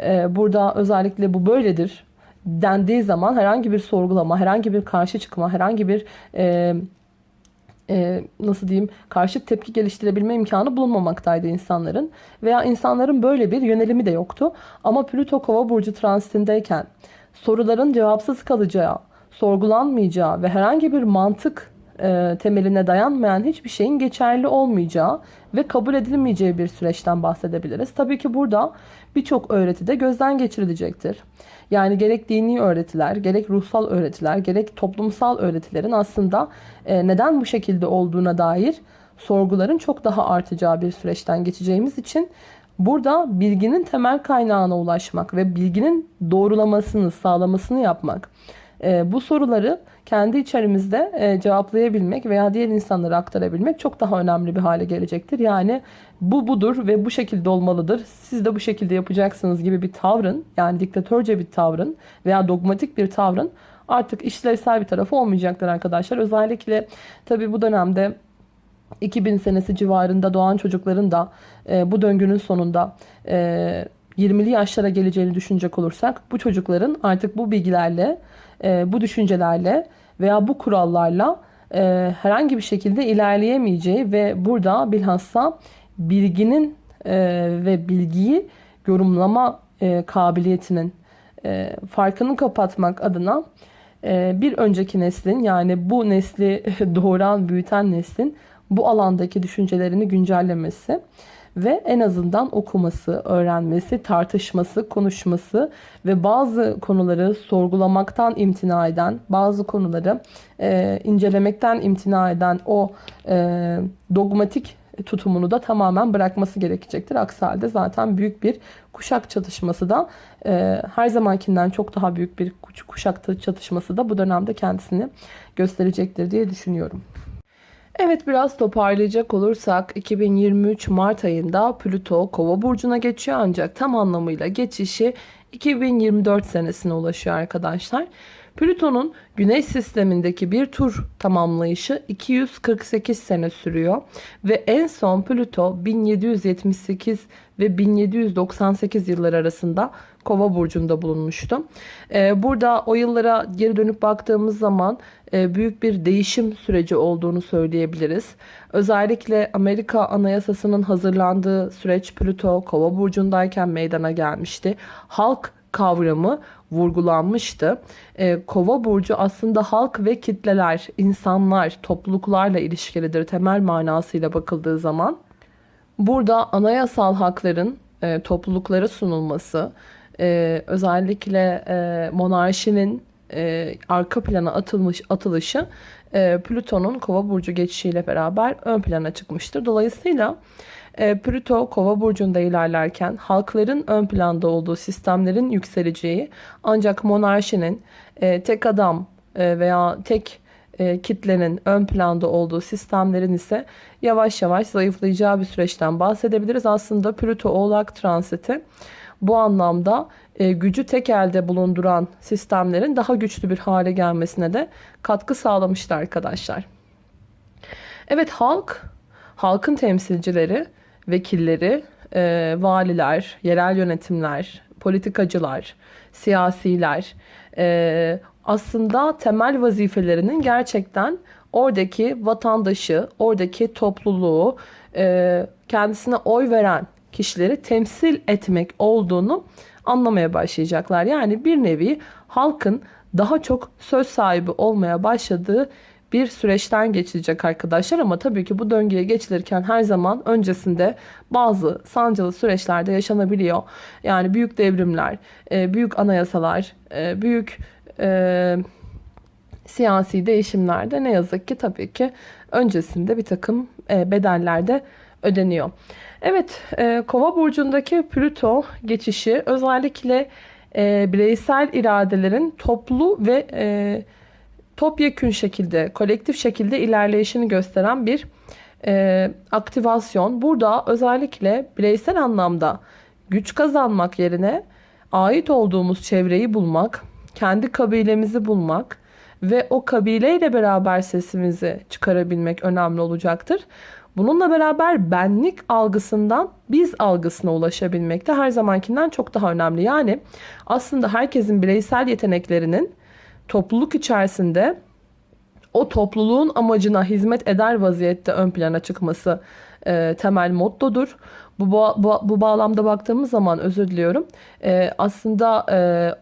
E, burada özellikle bu böyledir dendiği zaman herhangi bir sorgulama, herhangi bir karşı çıkma, herhangi bir e, e, nasıl diyeyim karşı tepki geliştirebilme imkanı bulunmamaktaydı insanların. Veya insanların böyle bir yönelimi de yoktu. Ama Plüto Kova burcu transitindeyken soruların cevapsız kalacağı, sorgulanmayacağı ve herhangi bir mantık e, temeline dayanmayan hiçbir şeyin geçerli olmayacağı ve kabul edilmeyeceği bir süreçten bahsedebiliriz. Tabii ki burada birçok öğreti de gözden geçirilecektir. Yani gerek dini öğretiler, gerek ruhsal öğretiler, gerek toplumsal öğretilerin aslında e, neden bu şekilde olduğuna dair sorguların çok daha artacağı bir süreçten geçeceğimiz için burada bilginin temel kaynağına ulaşmak ve bilginin doğrulamasını, sağlamasını yapmak. E, bu soruları kendi içerimizde e, cevaplayabilmek veya diğer insanlara aktarabilmek çok daha önemli bir hale gelecektir. Yani bu budur ve bu şekilde olmalıdır. Siz de bu şekilde yapacaksınız gibi bir tavrın yani diktatörce bir tavrın veya dogmatik bir tavrın artık işlevsel bir tarafı olmayacaktır arkadaşlar. Özellikle tabi bu dönemde 2000 senesi civarında doğan çocukların da e, bu döngünün sonunda e, 20'li yaşlara geleceğini düşünecek olursak bu çocukların artık bu bilgilerle, e, bu düşüncelerle veya bu kurallarla e, herhangi bir şekilde ilerleyemeyeceği ve burada bilhassa bilginin e, ve bilgiyi yorumlama e, kabiliyetinin e, farkını kapatmak adına e, bir önceki neslin yani bu nesli doğuran, büyüten neslin bu alandaki düşüncelerini güncellemesi ve en azından okuması, öğrenmesi, tartışması, konuşması ve bazı konuları sorgulamaktan imtina eden, bazı konuları e, incelemekten imtina eden o e, dogmatik tutumunu da tamamen bırakması gerekecektir. Aksi halde zaten büyük bir kuşak çatışması da e, her zamankinden çok daha büyük bir kuşak çatışması da bu dönemde kendisini gösterecektir diye düşünüyorum. Evet biraz toparlayacak olursak 2023 Mart ayında Plüto Kova burcuna geçiyor ancak tam anlamıyla geçişi 2024 senesine ulaşıyor arkadaşlar. Plüton'un Güneş sistemindeki bir tur tamamlayışı 248 sene sürüyor ve en son Plüto 1778 ve 1798 yıllar arasında Kova burcunda bulunmuştu. Ee, burada o yıllara geri dönüp baktığımız zaman e, büyük bir değişim süreci olduğunu söyleyebiliriz. Özellikle Amerika Anayasası'nın hazırlandığı süreç Plüto Kova burcundayken meydana gelmişti. Halk kavramı vurgulanmıştı. E, Kova burcu aslında halk ve kitleler, insanlar, topluluklarla ilişkilidir temel manasıyla bakıldığı zaman. Burada anayasal hakların e, topluluklara sunulması, e, özellikle e, monarşinin e, arka plana atılmış atılışı e, Plüton'un Kova burcu geçişiyle beraber ön plana çıkmıştır. Dolayısıyla e, Plüto Kova burcunda ilerlerken halkların ön planda olduğu sistemlerin yükseleceği ancak monarşinin e, tek adam e, veya tek e, kitlenin ön planda olduğu sistemlerin ise yavaş yavaş zayıflayacağı bir süreçten bahsedebiliriz. Aslında Plüto Oğlak transiti bu anlamda e, gücü tek elde bulunduran sistemlerin daha güçlü bir hale gelmesine de katkı sağlamıştı arkadaşlar. Evet halk, halkın temsilcileri, vekilleri, e, valiler, yerel yönetimler, politikacılar, siyasiler e, aslında temel vazifelerinin gerçekten oradaki vatandaşı, oradaki topluluğu, e, kendisine oy veren kişileri temsil etmek olduğunu anlamaya başlayacaklar. Yani bir nevi halkın daha çok söz sahibi olmaya başladığı bir süreçten geçilecek arkadaşlar ama tabii ki bu döngüye geçilirken her zaman öncesinde bazı sancılı süreçlerde yaşanabiliyor. Yani büyük devrimler, e, büyük anayasalar, e, büyük e, siyasi değişimlerde ne yazık ki tabii ki öncesinde bir takım bedeller de ödeniyor. Evet, e, Kova burcundaki Plüto geçişi özellikle e, bireysel iradelerin toplu ve e, topyekün şekilde, kolektif şekilde ilerleyişini gösteren bir e, aktivasyon. Burada özellikle bireysel anlamda güç kazanmak yerine ait olduğumuz çevreyi bulmak, kendi kabilemizi bulmak ve o kabileyle beraber sesimizi çıkarabilmek önemli olacaktır. Bununla beraber benlik algısından biz algısına ulaşabilmek de her zamankinden çok daha önemli. Yani aslında herkesin bireysel yeteneklerinin topluluk içerisinde o topluluğun amacına hizmet eder vaziyette ön plana çıkması e, temel mottodur. Bu, bu, bu bağlamda baktığımız zaman özür diliyorum. E, aslında e,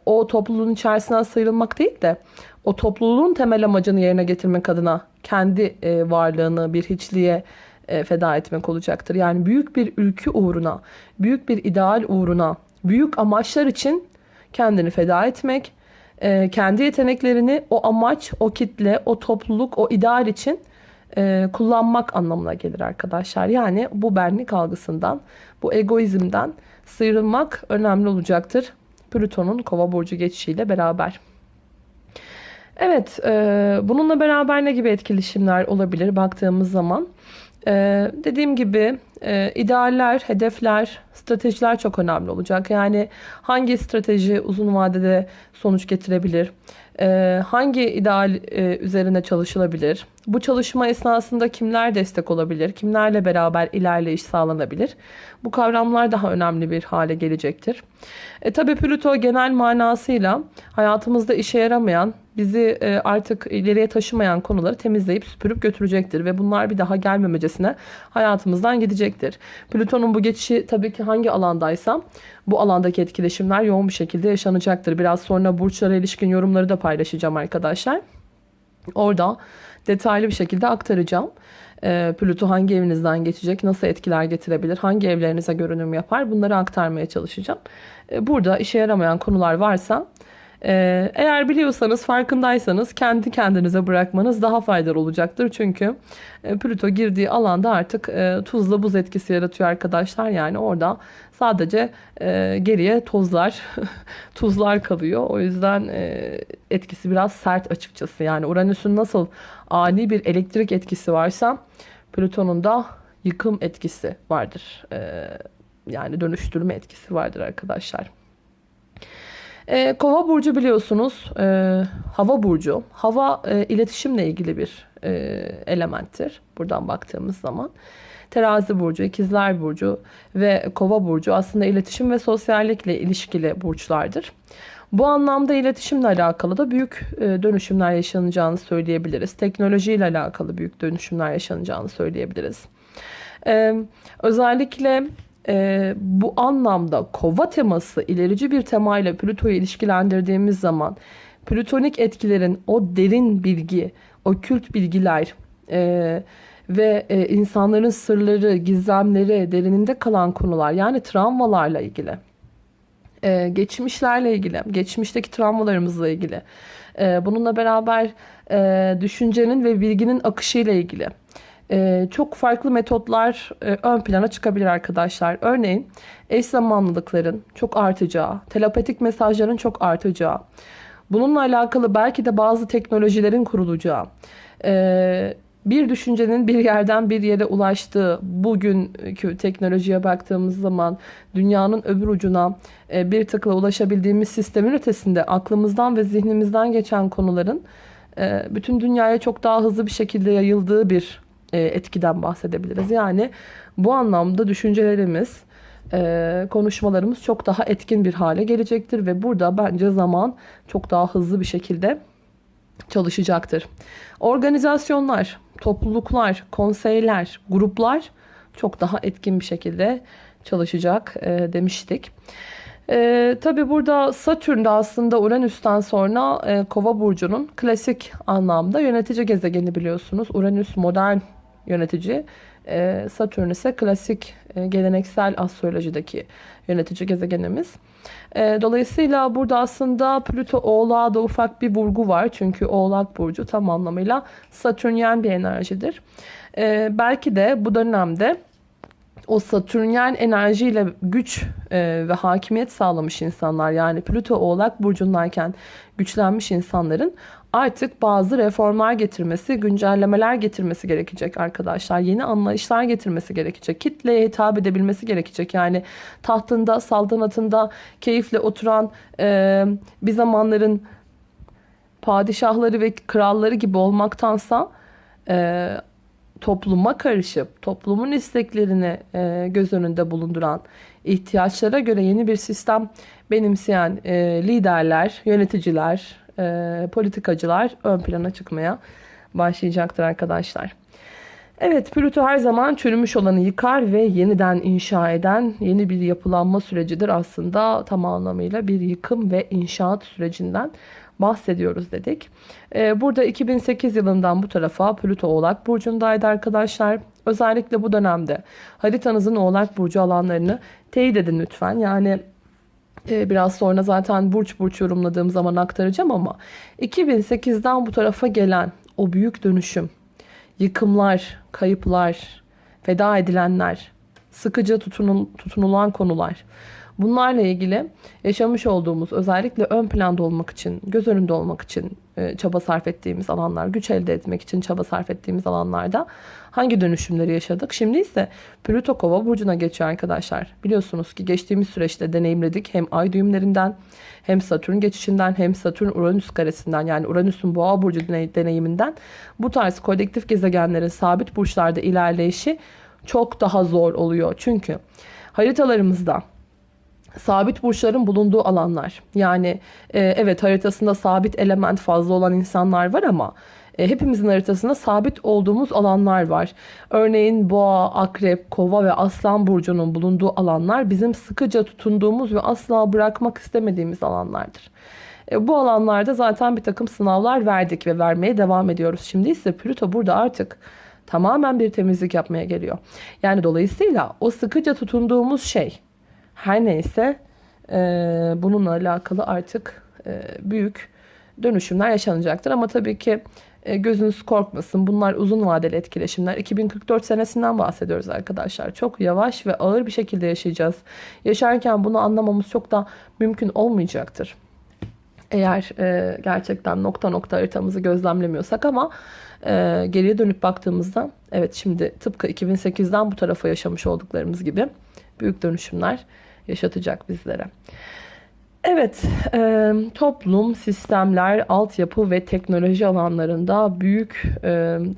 o topluluğun içerisinden sıyrılmak değil de o topluluğun temel amacını yerine getirmek adına kendi e, varlığını bir hiçliğe feda etmek olacaktır. Yani büyük bir ülkü uğruna, büyük bir ideal uğruna, büyük amaçlar için kendini feda etmek, e, kendi yeteneklerini o amaç, o kitle, o topluluk, o ideal için e, kullanmak anlamına gelir arkadaşlar. Yani bu benlik algısından, bu egoizmden sıyrılmak önemli olacaktır. Plüton'un kova burcu geçişiyle beraber. Evet, e, bununla beraber ne gibi etkileşimler olabilir baktığımız zaman? E, dediğim gibi e, idealler, hedefler, stratejiler çok önemli olacak. Yani hangi strateji uzun vadede sonuç getirebilir? E, hangi ideal e, üzerine çalışılabilir? Bu çalışma esnasında kimler destek olabilir? Kimlerle beraber ilerleyiş sağlanabilir? Bu kavramlar daha önemli bir hale gelecektir. E, tabii Plüto genel manasıyla hayatımızda işe yaramayan, bizi e, artık ileriye taşımayan konuları temizleyip süpürüp götürecektir. Ve bunlar bir daha gelmemecesine hayatımızdan gidecektir. Plüton'un bu geçişi tabii ki hangi alandaysa bu alandaki etkileşimler yoğun bir şekilde yaşanacaktır. Biraz sonra burçlara ilişkin yorumları da paylaşacağım arkadaşlar. Orada detaylı bir şekilde aktaracağım. E, Plüto hangi evinizden geçecek, nasıl etkiler getirebilir, hangi evlerinize görünüm yapar bunları aktarmaya çalışacağım. E, burada işe yaramayan konular varsa ee, eğer biliyorsanız farkındaysanız kendi kendinize bırakmanız daha faydalı olacaktır. Çünkü e, Plüto girdiği alanda artık e, tuzla buz etkisi yaratıyor arkadaşlar. Yani orada sadece e, geriye tozlar, tuzlar kalıyor. O yüzden etkisi biraz sert açıkçası. Yani Uranüs'ün nasıl ani bir elektrik etkisi varsa Plüton'un da yıkım etkisi vardır. Yani dönüştürme etkisi vardır arkadaşlar. E, Kova burcu biliyorsunuz e, hava burcu. Hava e, iletişimle ilgili bir e, elementtir. Buradan baktığımız zaman. Terazi burcu, ikizler burcu ve kova burcu aslında iletişim ve sosyallikle ilişkili burçlardır. Bu anlamda iletişimle alakalı da büyük e, dönüşümler yaşanacağını söyleyebiliriz. Teknolojiyle alakalı büyük dönüşümler yaşanacağını söyleyebiliriz. Ee, özellikle e, bu anlamda kova teması ilerici bir temayla Plüto'yu ilişkilendirdiğimiz zaman plütonik etkilerin o derin bilgi, o kült bilgiler e, ve e, insanların sırları, gizemleri, derininde kalan konular yani travmalarla ilgili, e, geçmişlerle ilgili, geçmişteki travmalarımızla ilgili, e, bununla beraber e, düşüncenin ve bilginin akışıyla ilgili çok farklı metotlar e, ön plana çıkabilir arkadaşlar. Örneğin eş zamanlılıkların çok artacağı, telepatik mesajların çok artacağı, bununla alakalı belki de bazı teknolojilerin kurulacağı, e, bir düşüncenin bir yerden bir yere ulaştığı bugünkü teknolojiye baktığımız zaman dünyanın öbür ucuna e, bir tıkla ulaşabildiğimiz sistemin ötesinde aklımızdan ve zihnimizden geçen konuların bütün dünyaya çok daha hızlı bir şekilde yayıldığı bir etkiden bahsedebiliriz. Yani bu anlamda düşüncelerimiz, e, konuşmalarımız çok daha etkin bir hale gelecektir ve burada bence zaman çok daha hızlı bir şekilde çalışacaktır. Organizasyonlar, topluluklar, konseyler, gruplar çok daha etkin bir şekilde çalışacak e, demiştik. E, Tabi burada Satürn de aslında Uranüs'ten sonra e, Kova burcunun klasik anlamda yönetici gezegeni biliyorsunuz. Uranüs modern yönetici. E, Satürn ise klasik e, geleneksel astrolojideki yönetici gezegenimiz. E, dolayısıyla burada aslında Plüto Oğlak'a da ufak bir vurgu var. Çünkü Oğlak Burcu tam anlamıyla Satürnyen bir enerjidir. belki de bu dönemde o Satürnyen enerjiyle güç e, ve hakimiyet sağlamış insanlar yani Plüto Oğlak burcundayken güçlenmiş insanların artık bazı reformlar getirmesi, güncellemeler getirmesi gerekecek arkadaşlar. Yeni anlayışlar getirmesi gerekecek. Kitleye hitap edebilmesi gerekecek. Yani tahtında, saltanatında keyifle oturan e, bir zamanların padişahları ve kralları gibi olmaktansa e, topluma karışıp toplumun isteklerini e, göz önünde bulunduran ihtiyaçlara göre yeni bir sistem benimseyen e, liderler, yöneticiler, e, politikacılar ön plana çıkmaya başlayacaktır arkadaşlar. Evet Plüto her zaman çürümüş olanı yıkar ve yeniden inşa eden yeni bir yapılanma sürecidir aslında tam anlamıyla bir yıkım ve inşaat sürecinden bahsediyoruz dedik. Ee, burada 2008 yılından bu tarafa Plüto Oğlak Burcu'ndaydı arkadaşlar. Özellikle bu dönemde haritanızın Oğlak Burcu alanlarını teyit edin lütfen. Yani biraz sonra zaten burç burç yorumladığım zaman aktaracağım ama 2008'den bu tarafa gelen o büyük dönüşüm, yıkımlar, kayıplar, feda edilenler, sıkıcı tutunul, tutunulan konular. Bunlarla ilgili yaşamış olduğumuz özellikle ön planda olmak için, göz önünde olmak için e, çaba sarf ettiğimiz alanlar, güç elde etmek için çaba sarf ettiğimiz alanlarda hangi dönüşümleri yaşadık? Şimdi ise Plüto Kova burcuna geçiyor arkadaşlar. Biliyorsunuz ki geçtiğimiz süreçte deneyimledik hem ay düğümlerinden hem Satürn geçişinden hem Satürn Uranüs karesinden yani Uranüs'ün boğa burcu deneyiminden bu tarz kolektif gezegenlerin sabit burçlarda ilerleyişi çok daha zor oluyor. Çünkü haritalarımızda sabit burçların bulunduğu alanlar. Yani e, evet haritasında sabit element fazla olan insanlar var ama e, hepimizin haritasında sabit olduğumuz alanlar var. Örneğin boğa, akrep, kova ve aslan burcunun bulunduğu alanlar bizim sıkıca tutunduğumuz ve asla bırakmak istemediğimiz alanlardır. E, bu alanlarda zaten bir takım sınavlar verdik ve vermeye devam ediyoruz. Şimdi ise Plüto burada artık tamamen bir temizlik yapmaya geliyor. Yani dolayısıyla o sıkıca tutunduğumuz şey her neyse e, bununla alakalı artık e, büyük dönüşümler yaşanacaktır. Ama tabii ki e, gözünüz korkmasın. Bunlar uzun vadeli etkileşimler. 2044 senesinden bahsediyoruz arkadaşlar. Çok yavaş ve ağır bir şekilde yaşayacağız. Yaşarken bunu anlamamız çok da mümkün olmayacaktır. Eğer e, gerçekten nokta nokta haritamızı gözlemlemiyorsak ama e, geriye dönüp baktığımızda evet şimdi tıpkı 2008'den bu tarafa yaşamış olduklarımız gibi büyük dönüşümler yaşatacak bizlere. Evet, e, toplum, sistemler, altyapı ve teknoloji alanlarında büyük e,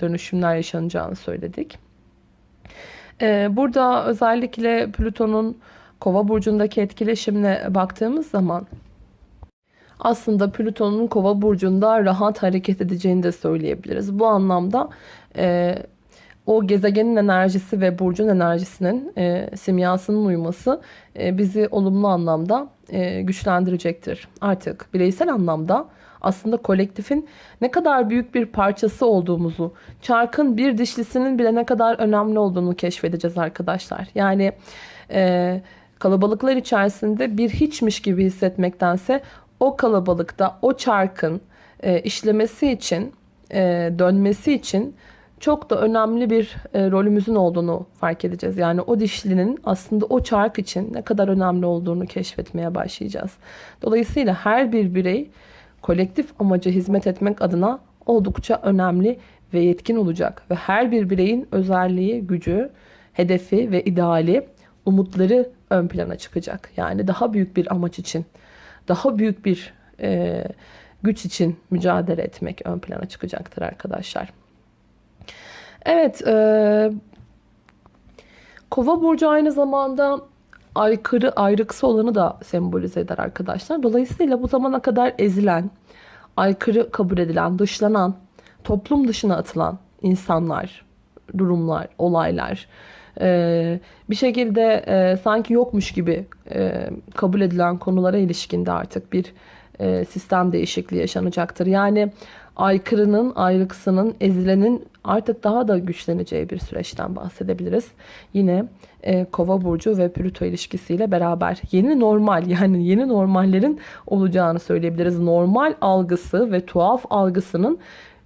dönüşümler yaşanacağını söyledik. E, burada özellikle Plüton'un Kova burcundaki etkileşimine baktığımız zaman aslında Plüton'un Kova burcunda rahat hareket edeceğini de söyleyebiliriz. Bu anlamda e, o gezegenin enerjisi ve burcun enerjisinin e, simyasının uyması e, bizi olumlu anlamda e, güçlendirecektir. Artık bireysel anlamda aslında kolektifin ne kadar büyük bir parçası olduğumuzu, çarkın bir dişlisinin bile ne kadar önemli olduğunu keşfedeceğiz arkadaşlar. Yani e, kalabalıklar içerisinde bir hiçmiş gibi hissetmektense o kalabalıkta o çarkın e, işlemesi için, e, dönmesi için çok da önemli bir e, rolümüzün olduğunu fark edeceğiz. Yani o dişlinin aslında o çark için ne kadar önemli olduğunu keşfetmeye başlayacağız. Dolayısıyla her bir birey kolektif amaca hizmet etmek adına oldukça önemli ve yetkin olacak. Ve her bir bireyin özelliği, gücü, hedefi ve ideali, umutları ön plana çıkacak. Yani daha büyük bir amaç için, daha büyük bir e, güç için mücadele etmek ön plana çıkacaktır arkadaşlar. Evet, e, Kova burcu aynı zamanda aykırı, ayrıksı olanı da sembolize eder arkadaşlar. Dolayısıyla bu zamana kadar ezilen, aykırı kabul edilen, dışlanan, toplum dışına atılan insanlar, durumlar, olaylar, e, bir şekilde e, sanki yokmuş gibi e, kabul edilen konulara ilişkinde artık bir e, sistem değişikliği yaşanacaktır. Yani aykırının, ayrıksının, ezilenin artık daha da güçleneceği bir süreçten bahsedebiliriz. Yine e, Kova burcu ve Plüto ilişkisiyle beraber yeni normal yani yeni normallerin olacağını söyleyebiliriz. Normal algısı ve tuhaf algısının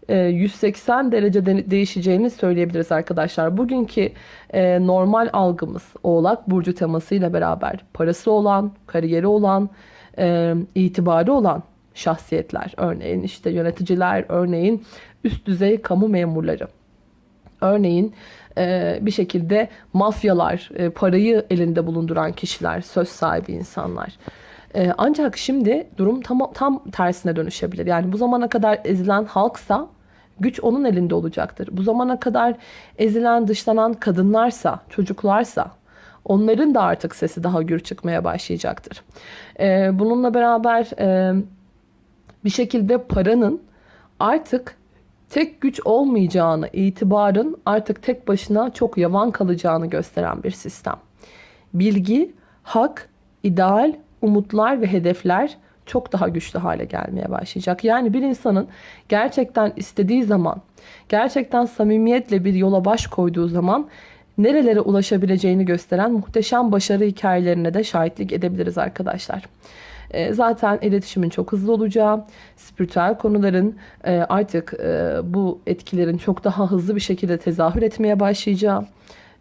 180 e, derece değişeceğini söyleyebiliriz arkadaşlar. Bugünkü e, normal algımız Oğlak Burcu temasıyla beraber parası olan, kariyeri olan, e, itibarı olan şahsiyetler. Örneğin işte yöneticiler, örneğin üst düzey kamu memurları. Örneğin e, bir şekilde mafyalar, e, parayı elinde bulunduran kişiler, söz sahibi insanlar. E, ancak şimdi durum tam, tam tersine dönüşebilir. Yani bu zamana kadar ezilen halksa güç onun elinde olacaktır. Bu zamana kadar ezilen, dışlanan kadınlarsa, çocuklarsa onların da artık sesi daha gür çıkmaya başlayacaktır. Bununla beraber bir şekilde paranın artık tek güç olmayacağını, itibarın artık tek başına çok yavan kalacağını gösteren bir sistem. Bilgi, hak, ideal, umutlar ve hedefler çok daha güçlü hale gelmeye başlayacak. Yani bir insanın gerçekten istediği zaman, gerçekten samimiyetle bir yola baş koyduğu zaman nerelere ulaşabileceğini gösteren muhteşem başarı hikayelerine de şahitlik edebiliriz arkadaşlar. E, zaten iletişimin çok hızlı olacağı, spiritüel konuların e, artık e, bu etkilerin çok daha hızlı bir şekilde tezahür etmeye başlayacağı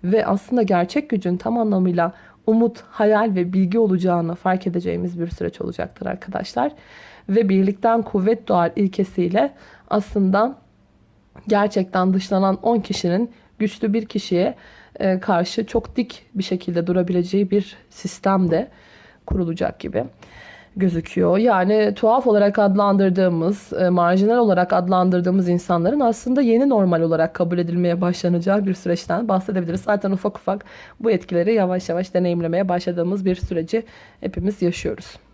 ve aslında gerçek gücün tam anlamıyla umut, hayal ve bilgi olacağını fark edeceğimiz bir süreç olacaktır arkadaşlar. Ve birlikten kuvvet doğar ilkesiyle aslında gerçekten dışlanan 10 kişinin güçlü bir kişiye karşı çok dik bir şekilde durabileceği bir sistem de kurulacak gibi gözüküyor. Yani tuhaf olarak adlandırdığımız, e, marjinal olarak adlandırdığımız insanların aslında yeni normal olarak kabul edilmeye başlanacağı bir süreçten bahsedebiliriz. Zaten ufak ufak bu etkileri yavaş yavaş deneyimlemeye başladığımız bir süreci hepimiz yaşıyoruz.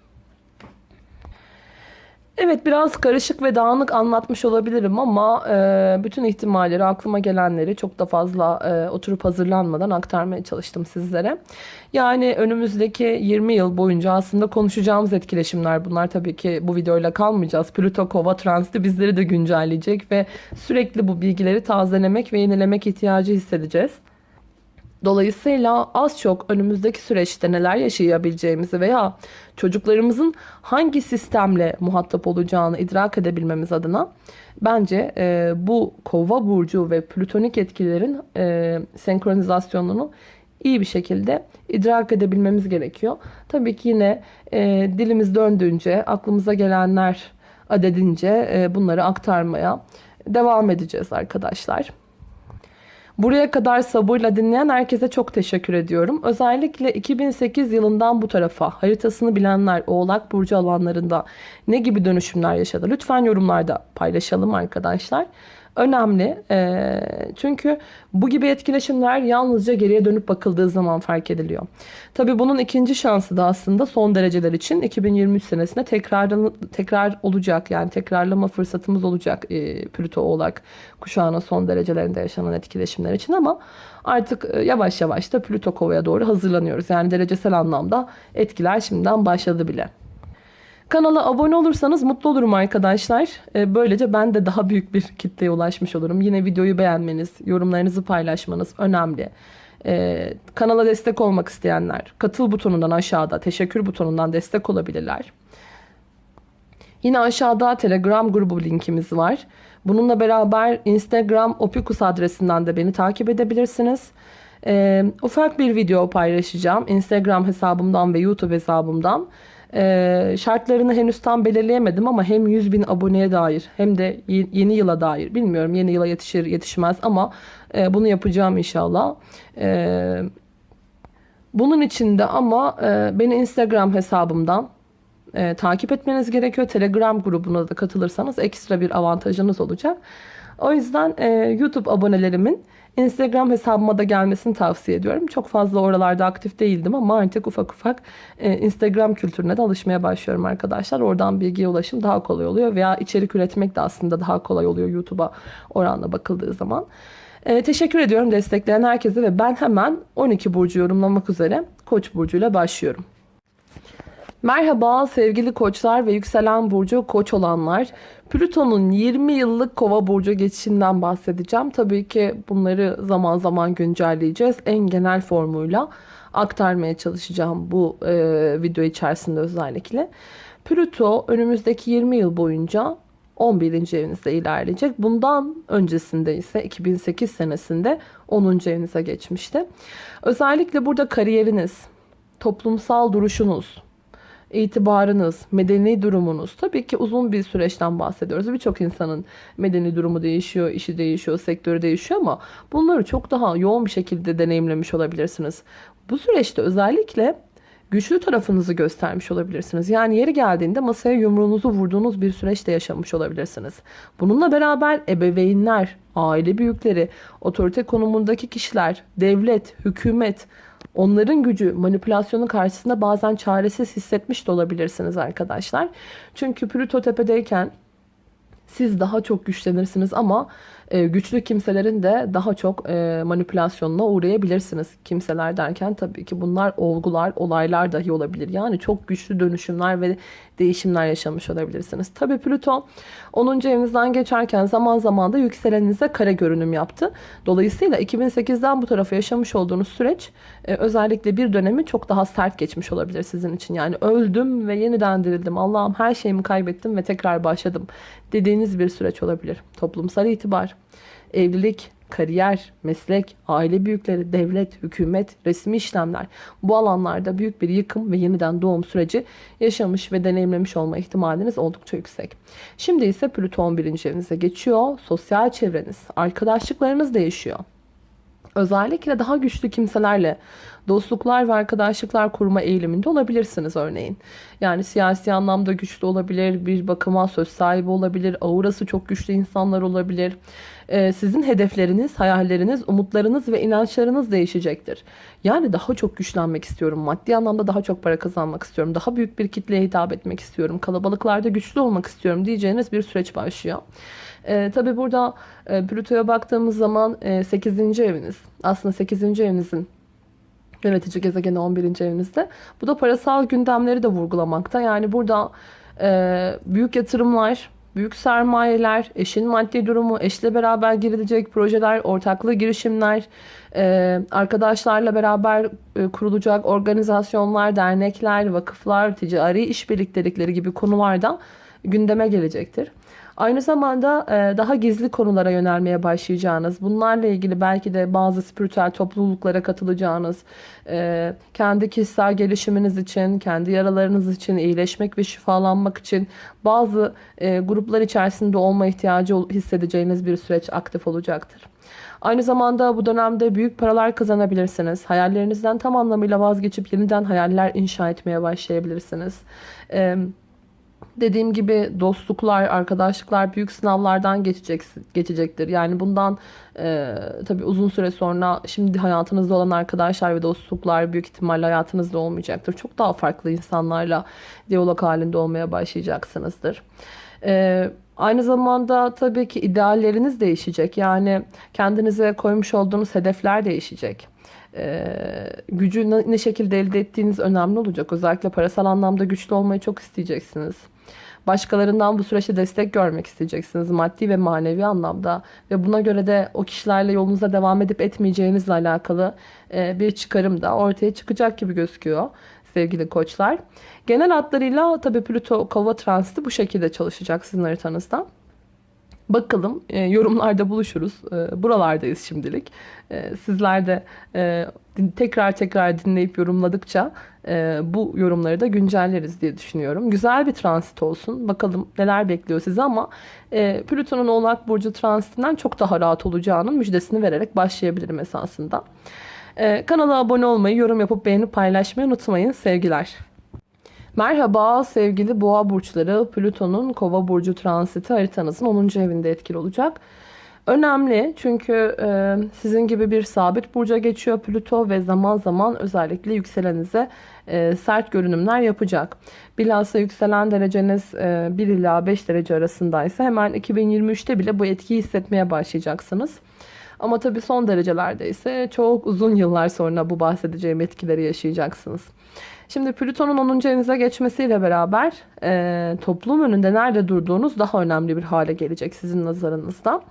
Evet biraz karışık ve dağınık anlatmış olabilirim ama e, bütün ihtimalleri aklıma gelenleri çok da fazla e, oturup hazırlanmadan aktarmaya çalıştım sizlere. Yani önümüzdeki 20 yıl boyunca aslında konuşacağımız etkileşimler bunlar tabii ki bu videoyla kalmayacağız. Plüto Kova Transit'i bizleri de güncelleyecek ve sürekli bu bilgileri tazelemek ve yenilemek ihtiyacı hissedeceğiz. Dolayısıyla az çok önümüzdeki süreçte neler yaşayabileceğimizi veya çocuklarımızın hangi sistemle muhatap olacağını idrak edebilmemiz adına bence e, bu kova burcu ve plütonik etkilerin e, senkronizasyonunu iyi bir şekilde idrak edebilmemiz gerekiyor. Tabii ki yine e, dilimiz döndüğünce, aklımıza gelenler adedince e, bunları aktarmaya devam edeceğiz arkadaşlar. Buraya kadar sabırla dinleyen herkese çok teşekkür ediyorum. Özellikle 2008 yılından bu tarafa haritasını bilenler Oğlak Burcu alanlarında ne gibi dönüşümler yaşadı? Lütfen yorumlarda paylaşalım arkadaşlar önemli. E, çünkü bu gibi etkileşimler yalnızca geriye dönüp bakıldığı zaman fark ediliyor. Tabii bunun ikinci şansı da aslında son dereceler için 2023 senesinde tekrar tekrar olacak. Yani tekrarlama fırsatımız olacak e, Plüto Oğlak kuşağının son derecelerinde yaşanan etkileşimler için ama artık e, yavaş yavaş da Plüto Kova'ya doğru hazırlanıyoruz. Yani derecesel anlamda etkiler şimdiden başladı bile. Kanala abone olursanız mutlu olurum arkadaşlar. Ee, böylece ben de daha büyük bir kitleye ulaşmış olurum. Yine videoyu beğenmeniz, yorumlarınızı paylaşmanız önemli. Ee, kanala destek olmak isteyenler katıl butonundan aşağıda teşekkür butonundan destek olabilirler. Yine aşağıda Telegram grubu linkimiz var. Bununla beraber Instagram Opikus adresinden de beni takip edebilirsiniz. Ee, ufak bir video paylaşacağım. Instagram hesabımdan ve YouTube hesabımdan. Ee, şartlarını henüz tam belirleyemedim ama hem 100 bin aboneye dair hem de yeni yıla dair bilmiyorum yeni yıla yetişir yetişmez ama e, bunu yapacağım inşallah. E, bunun için de ama e, beni Instagram hesabımdan e, takip etmeniz gerekiyor. Telegram grubuna da katılırsanız ekstra bir avantajınız olacak. O yüzden e, YouTube abonelerimin Instagram hesabıma da gelmesini tavsiye ediyorum. Çok fazla oralarda aktif değildim ama artık ufak ufak e, Instagram kültürüne de alışmaya başlıyorum arkadaşlar. Oradan bilgiye ulaşım daha kolay oluyor veya içerik üretmek de aslında daha kolay oluyor YouTube'a oranla bakıldığı zaman. E, teşekkür ediyorum destekleyen herkese ve ben hemen 12 burcu yorumlamak üzere Koç burcuyla başlıyorum. Merhaba sevgili koçlar ve yükselen burcu koç olanlar. Plüton'un 20 yıllık kova burcu geçişinden bahsedeceğim. Tabii ki bunları zaman zaman güncelleyeceğiz. En genel formuyla aktarmaya çalışacağım bu e, video içerisinde özellikle. Plüto önümüzdeki 20 yıl boyunca 11. evinizde ilerleyecek. Bundan öncesinde ise 2008 senesinde 10. evinize geçmişti. Özellikle burada kariyeriniz, toplumsal duruşunuz, itibarınız, medeni durumunuz. Tabii ki uzun bir süreçten bahsediyoruz. Birçok insanın medeni durumu değişiyor, işi değişiyor, sektörü değişiyor ama bunları çok daha yoğun bir şekilde deneyimlemiş olabilirsiniz. Bu süreçte özellikle güçlü tarafınızı göstermiş olabilirsiniz. Yani yeri geldiğinde masaya yumruğunuzu vurduğunuz bir süreçte yaşamış olabilirsiniz. Bununla beraber ebeveynler, aile büyükleri, otorite konumundaki kişiler, devlet, hükümet, onların gücü manipülasyonun karşısında bazen çaresiz hissetmiş de olabilirsiniz arkadaşlar. Çünkü Plüto tepedeyken siz daha çok güçlenirsiniz ama e, güçlü kimselerin de daha çok e, manipülasyonuna uğrayabilirsiniz. Kimseler derken tabii ki bunlar olgular, olaylar dahi olabilir. Yani çok güçlü dönüşümler ve değişimler yaşamış olabilirsiniz. Tabii Plüton 10. evinizden geçerken zaman zaman da yükseleninize kare görünüm yaptı. Dolayısıyla 2008'den bu tarafa yaşamış olduğunuz süreç e, özellikle bir dönemi çok daha sert geçmiş olabilir sizin için. Yani öldüm ve yeniden dirildim. Allah'ım her şeyimi kaybettim ve tekrar başladım dediğiniz bir süreç olabilir. Toplumsal itibar, evlilik, kariyer, meslek, aile büyükleri, devlet, hükümet, resmi işlemler bu alanlarda büyük bir yıkım ve yeniden doğum süreci yaşamış ve deneyimlemiş olma ihtimaliniz oldukça yüksek. Şimdi ise Plüton birinci evinize geçiyor. Sosyal çevreniz, arkadaşlıklarınız değişiyor. Özellikle daha güçlü kimselerle dostluklar ve arkadaşlıklar kurma eğiliminde olabilirsiniz örneğin. Yani siyasi anlamda güçlü olabilir, bir bakıma söz sahibi olabilir, aurası çok güçlü insanlar olabilir. Ee, sizin hedefleriniz, hayalleriniz, umutlarınız ve inançlarınız değişecektir. Yani daha çok güçlenmek istiyorum, maddi anlamda daha çok para kazanmak istiyorum, daha büyük bir kitleye hitap etmek istiyorum, kalabalıklarda güçlü olmak istiyorum diyeceğiniz bir süreç başlıyor. E, tabii burada e, Plüto'ya baktığımız zaman e, 8. eviniz. Aslında 8. evinizin yönetici gezegeni 11. evinizde. Bu da parasal gündemleri de vurgulamakta. Yani burada e, büyük yatırımlar, büyük sermayeler, eşin maddi durumu, eşle beraber girilecek projeler, ortaklı girişimler, e, arkadaşlarla beraber e, kurulacak organizasyonlar, dernekler, vakıflar, ticari işbirliktelikleri gibi konularda gündeme gelecektir. Aynı zamanda e, daha gizli konulara yönelmeye başlayacağınız, bunlarla ilgili belki de bazı spiritüel topluluklara katılacağınız, e, kendi kişisel gelişiminiz için, kendi yaralarınız için, iyileşmek ve şifalanmak için bazı e, gruplar içerisinde olma ihtiyacı hissedeceğiniz bir süreç aktif olacaktır. Aynı zamanda bu dönemde büyük paralar kazanabilirsiniz. Hayallerinizden tam anlamıyla vazgeçip yeniden hayaller inşa etmeye başlayabilirsiniz. Evet dediğim gibi dostluklar, arkadaşlıklar büyük sınavlardan geçecek, geçecektir. Yani bundan e, tabii uzun süre sonra şimdi hayatınızda olan arkadaşlar ve dostluklar büyük ihtimalle hayatınızda olmayacaktır. Çok daha farklı insanlarla diyalog halinde olmaya başlayacaksınızdır. E, aynı zamanda tabii ki idealleriniz değişecek. Yani kendinize koymuş olduğunuz hedefler değişecek. Ee, gücü ne şekilde elde ettiğiniz önemli olacak. Özellikle parasal anlamda güçlü olmayı çok isteyeceksiniz. Başkalarından bu süreçte destek görmek isteyeceksiniz maddi ve manevi anlamda ve buna göre de o kişilerle yolunuza devam edip etmeyeceğinizle alakalı e, bir çıkarım da ortaya çıkacak gibi gözüküyor sevgili koçlar. Genel hatlarıyla tabi Plüto kova transiti bu şekilde çalışacak sizin haritanızda. Bakalım e, yorumlarda buluşuruz. E, buralardayız şimdilik. E, sizler de e, tekrar tekrar dinleyip yorumladıkça e, bu yorumları da güncelleriz diye düşünüyorum. Güzel bir transit olsun. Bakalım neler bekliyor sizi ama e, Plüton'un Oğlak Burcu transitinden çok daha rahat olacağının müjdesini vererek başlayabilirim esasında. E, kanala abone olmayı, yorum yapıp beğenip paylaşmayı unutmayın. Sevgiler. Merhaba sevgili boğa burçları. Plüton'un kova burcu transiti haritanızın 10. evinde etkili olacak. Önemli çünkü e, sizin gibi bir sabit burca geçiyor Plüto ve zaman zaman özellikle yükselenize e, sert görünümler yapacak. Bilhassa yükselen dereceniz e, 1 ila 5 derece arasındaysa hemen 2023'te bile bu etkiyi hissetmeye başlayacaksınız. Ama tabii son derecelerde ise çok uzun yıllar sonra bu bahsedeceğim etkileri yaşayacaksınız. Şimdi Plüton'un 10. evinize geçmesiyle beraber e, toplum önünde nerede durduğunuz daha önemli bir hale gelecek sizin nazarınızda.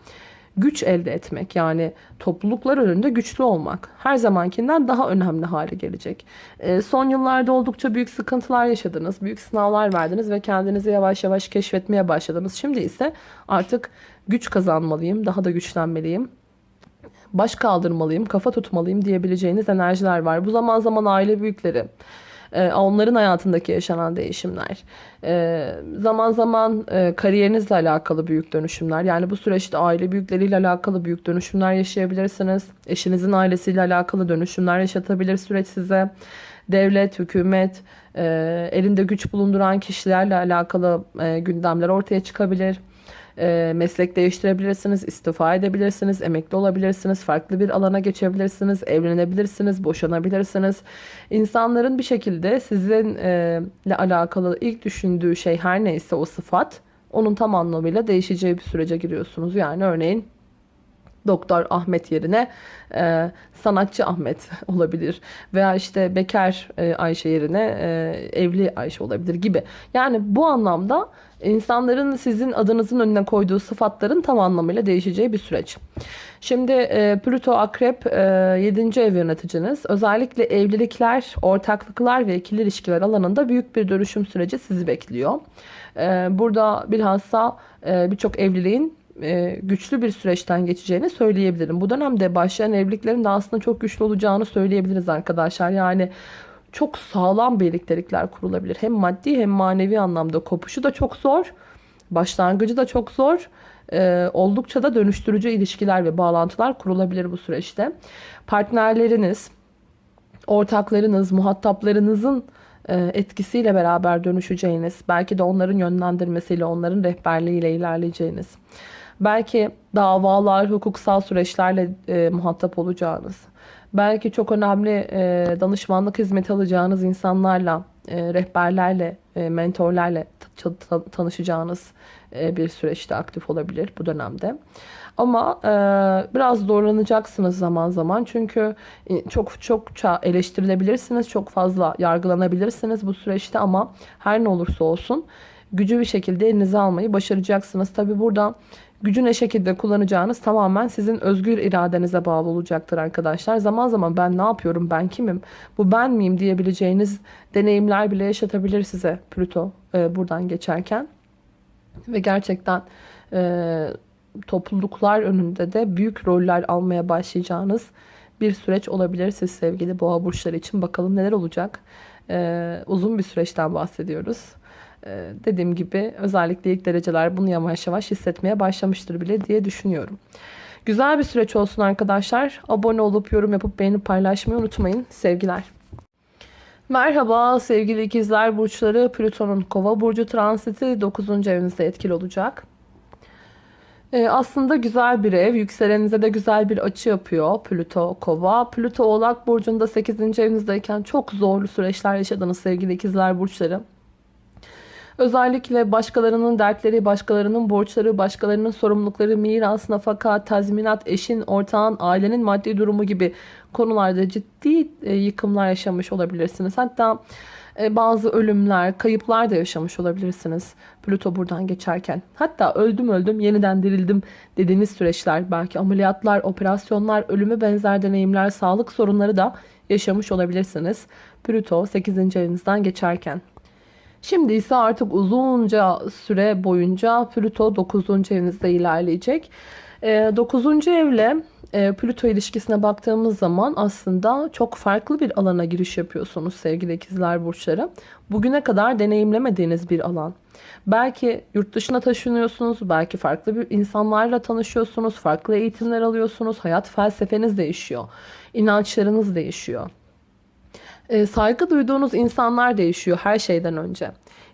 Güç elde etmek yani topluluklar önünde güçlü olmak her zamankinden daha önemli hale gelecek. E, son yıllarda oldukça büyük sıkıntılar yaşadınız, büyük sınavlar verdiniz ve kendinizi yavaş yavaş keşfetmeye başladınız. Şimdi ise artık güç kazanmalıyım, daha da güçlenmeliyim baş kaldırmalıyım, kafa tutmalıyım diyebileceğiniz enerjiler var. Bu zaman zaman aile büyükleri, e, onların hayatındaki yaşanan değişimler. E, zaman zaman e, kariyerinizle alakalı büyük dönüşümler. Yani bu süreçte aile büyükleriyle alakalı büyük dönüşümler yaşayabilirsiniz. Eşinizin ailesiyle alakalı dönüşümler yaşatabilir süreç size. Devlet, hükümet, elinde güç bulunduran kişilerle alakalı gündemler ortaya çıkabilir. E, meslek değiştirebilirsiniz, istifa edebilirsiniz, emekli olabilirsiniz, farklı bir alana geçebilirsiniz, evlenebilirsiniz, boşanabilirsiniz. İnsanların bir şekilde sizinle alakalı ilk düşündüğü şey her neyse o sıfat onun tam anlamıyla değişeceği bir sürece giriyorsunuz. Yani örneğin Doktor Ahmet yerine e, sanatçı Ahmet olabilir. Veya işte bekar e, Ayşe yerine e, evli Ayşe olabilir gibi. Yani bu anlamda insanların sizin adınızın önüne koyduğu sıfatların tam anlamıyla değişeceği bir süreç. Şimdi e, Plüto Akrep e, 7. ev yöneticiniz. Özellikle evlilikler, ortaklıklar ve ikili ilişkiler alanında büyük bir dönüşüm süreci sizi bekliyor. E, burada bilhassa e, birçok evliliğin e, güçlü bir süreçten geçeceğini söyleyebilirim. Bu dönemde başlayan evliliklerin de aslında çok güçlü olacağını söyleyebiliriz arkadaşlar. Yani çok sağlam birliktelikler kurulabilir. Hem maddi hem manevi anlamda kopuşu da çok zor. Başlangıcı da çok zor. Ee, oldukça da dönüştürücü ilişkiler ve bağlantılar kurulabilir bu süreçte. Partnerleriniz, ortaklarınız, muhataplarınızın e, etkisiyle beraber dönüşeceğiniz, belki de onların yönlendirmesiyle, onların rehberliğiyle ilerleyeceğiniz, belki davalar, hukuksal süreçlerle e, muhatap olacağınız, belki çok önemli e, danışmanlık hizmeti alacağınız insanlarla, e, rehberlerle, e, mentorlarla tanışacağınız e, bir süreçte aktif olabilir bu dönemde. Ama e, biraz zorlanacaksınız zaman zaman. Çünkü e, çok çokça eleştirilebilirsiniz. Çok fazla yargılanabilirsiniz bu süreçte ama her ne olursa olsun gücü bir şekilde elinize almayı başaracaksınız. Tabi burada gücü ne şekilde kullanacağınız tamamen sizin özgür iradenize bağlı olacaktır arkadaşlar. Zaman zaman ben ne yapıyorum, ben kimim, bu ben miyim diyebileceğiniz deneyimler bile yaşatabilir size Plüto e, buradan geçerken. Ve gerçekten e, topluluklar önünde de büyük roller almaya başlayacağınız bir süreç olabilir siz sevgili boğa burçları için. Bakalım neler olacak. E, uzun bir süreçten bahsediyoruz. Ee, dediğim gibi özellikle ilk dereceler bunu yavaş yavaş hissetmeye başlamıştır bile diye düşünüyorum. Güzel bir süreç olsun arkadaşlar. Abone olup yorum yapıp beğenip paylaşmayı unutmayın. Sevgiler. Merhaba sevgili ikizler burçları. Plüton'un kova burcu transiti 9. evinizde etkili olacak. Ee, aslında güzel bir ev. Yükselenize de güzel bir açı yapıyor Plüto kova. Plüto oğlak burcunda 8. evinizdeyken çok zorlu süreçler yaşadınız sevgili ikizler burçları. Özellikle başkalarının dertleri, başkalarının borçları, başkalarının sorumlulukları, miras, nafaka, tazminat, eşin, ortağın, ailenin maddi durumu gibi konularda ciddi e, yıkımlar yaşamış olabilirsiniz. Hatta e, bazı ölümler, kayıplar da yaşamış olabilirsiniz Plüto buradan geçerken. Hatta öldüm öldüm yeniden dirildim dediğiniz süreçler, belki ameliyatlar, operasyonlar, ölümü benzer deneyimler, sağlık sorunları da yaşamış olabilirsiniz. Plüto 8. evinizden geçerken. Şimdi ise artık uzunca süre boyunca Plüto 9. evinizde ilerleyecek. 9. Ee, evle e, Plüto ilişkisine baktığımız zaman aslında çok farklı bir alana giriş yapıyorsunuz sevgili ikizler burçları. Bugüne kadar deneyimlemediğiniz bir alan. Belki yurt dışına taşınıyorsunuz, belki farklı bir insanlarla tanışıyorsunuz, farklı eğitimler alıyorsunuz, hayat felsefeniz değişiyor, inançlarınız değişiyor. E, saygı duyduğunuz insanlar değişiyor her şeyden önce.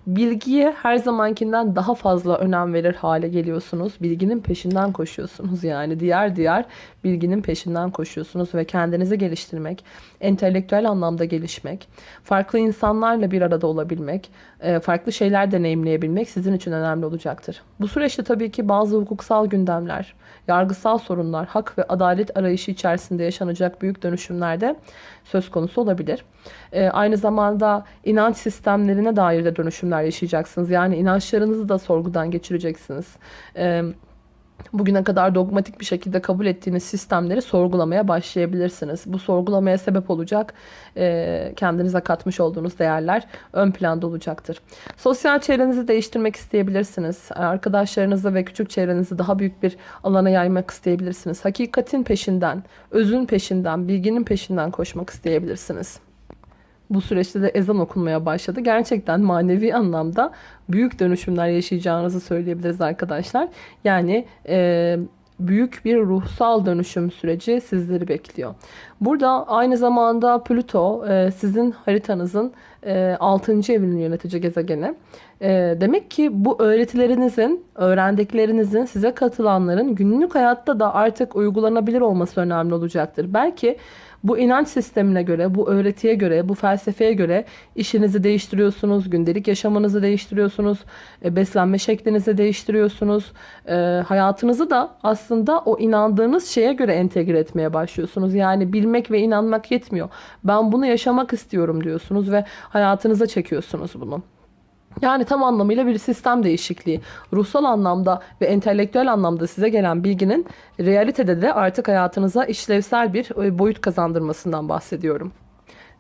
Bilgiye her zamankinden daha fazla önem verir hale geliyorsunuz. Bilginin peşinden koşuyorsunuz yani. Diğer diğer bilginin peşinden koşuyorsunuz ve kendinizi geliştirmek, entelektüel anlamda gelişmek, farklı insanlarla bir arada olabilmek, e, farklı şeyler deneyimleyebilmek sizin için önemli olacaktır. Bu süreçte tabii ki bazı hukuksal gündemler, yargısal sorunlar, hak ve adalet arayışı içerisinde yaşanacak büyük dönüşümlerde söz konusu olabilir. E, aynı zamanda inanç sistemlerine dair de dönüşümler yaşayacaksınız. Yani inançlarınızı da sorgudan geçireceksiniz. Evet bugüne kadar dogmatik bir şekilde kabul ettiğiniz sistemleri sorgulamaya başlayabilirsiniz. Bu sorgulamaya sebep olacak e, kendinize katmış olduğunuz değerler ön planda olacaktır. Sosyal çevrenizi değiştirmek isteyebilirsiniz. Arkadaşlarınızı ve küçük çevrenizi daha büyük bir alana yaymak isteyebilirsiniz. Hakikatin peşinden, özün peşinden, bilginin peşinden koşmak isteyebilirsiniz bu süreçte de ezan okunmaya başladı. Gerçekten manevi anlamda büyük dönüşümler yaşayacağınızı söyleyebiliriz arkadaşlar. Yani e, büyük bir ruhsal dönüşüm süreci sizleri bekliyor. Burada aynı zamanda Plüto e, sizin haritanızın e, 6. evinin yönetici gezegeni. E, demek ki bu öğretilerinizin, öğrendiklerinizin, size katılanların günlük hayatta da artık uygulanabilir olması önemli olacaktır. Belki bu inanç sistemine göre, bu öğretiye göre, bu felsefeye göre işinizi değiştiriyorsunuz, gündelik yaşamınızı değiştiriyorsunuz, e, beslenme şeklinizi değiştiriyorsunuz. E, hayatınızı da aslında o inandığınız şeye göre entegre etmeye başlıyorsunuz. Yani bilmek ve inanmak yetmiyor. Ben bunu yaşamak istiyorum diyorsunuz ve hayatınıza çekiyorsunuz bunu. Yani tam anlamıyla bir sistem değişikliği. Ruhsal anlamda ve entelektüel anlamda size gelen bilginin realitede de artık hayatınıza işlevsel bir e, boyut kazandırmasından bahsediyorum.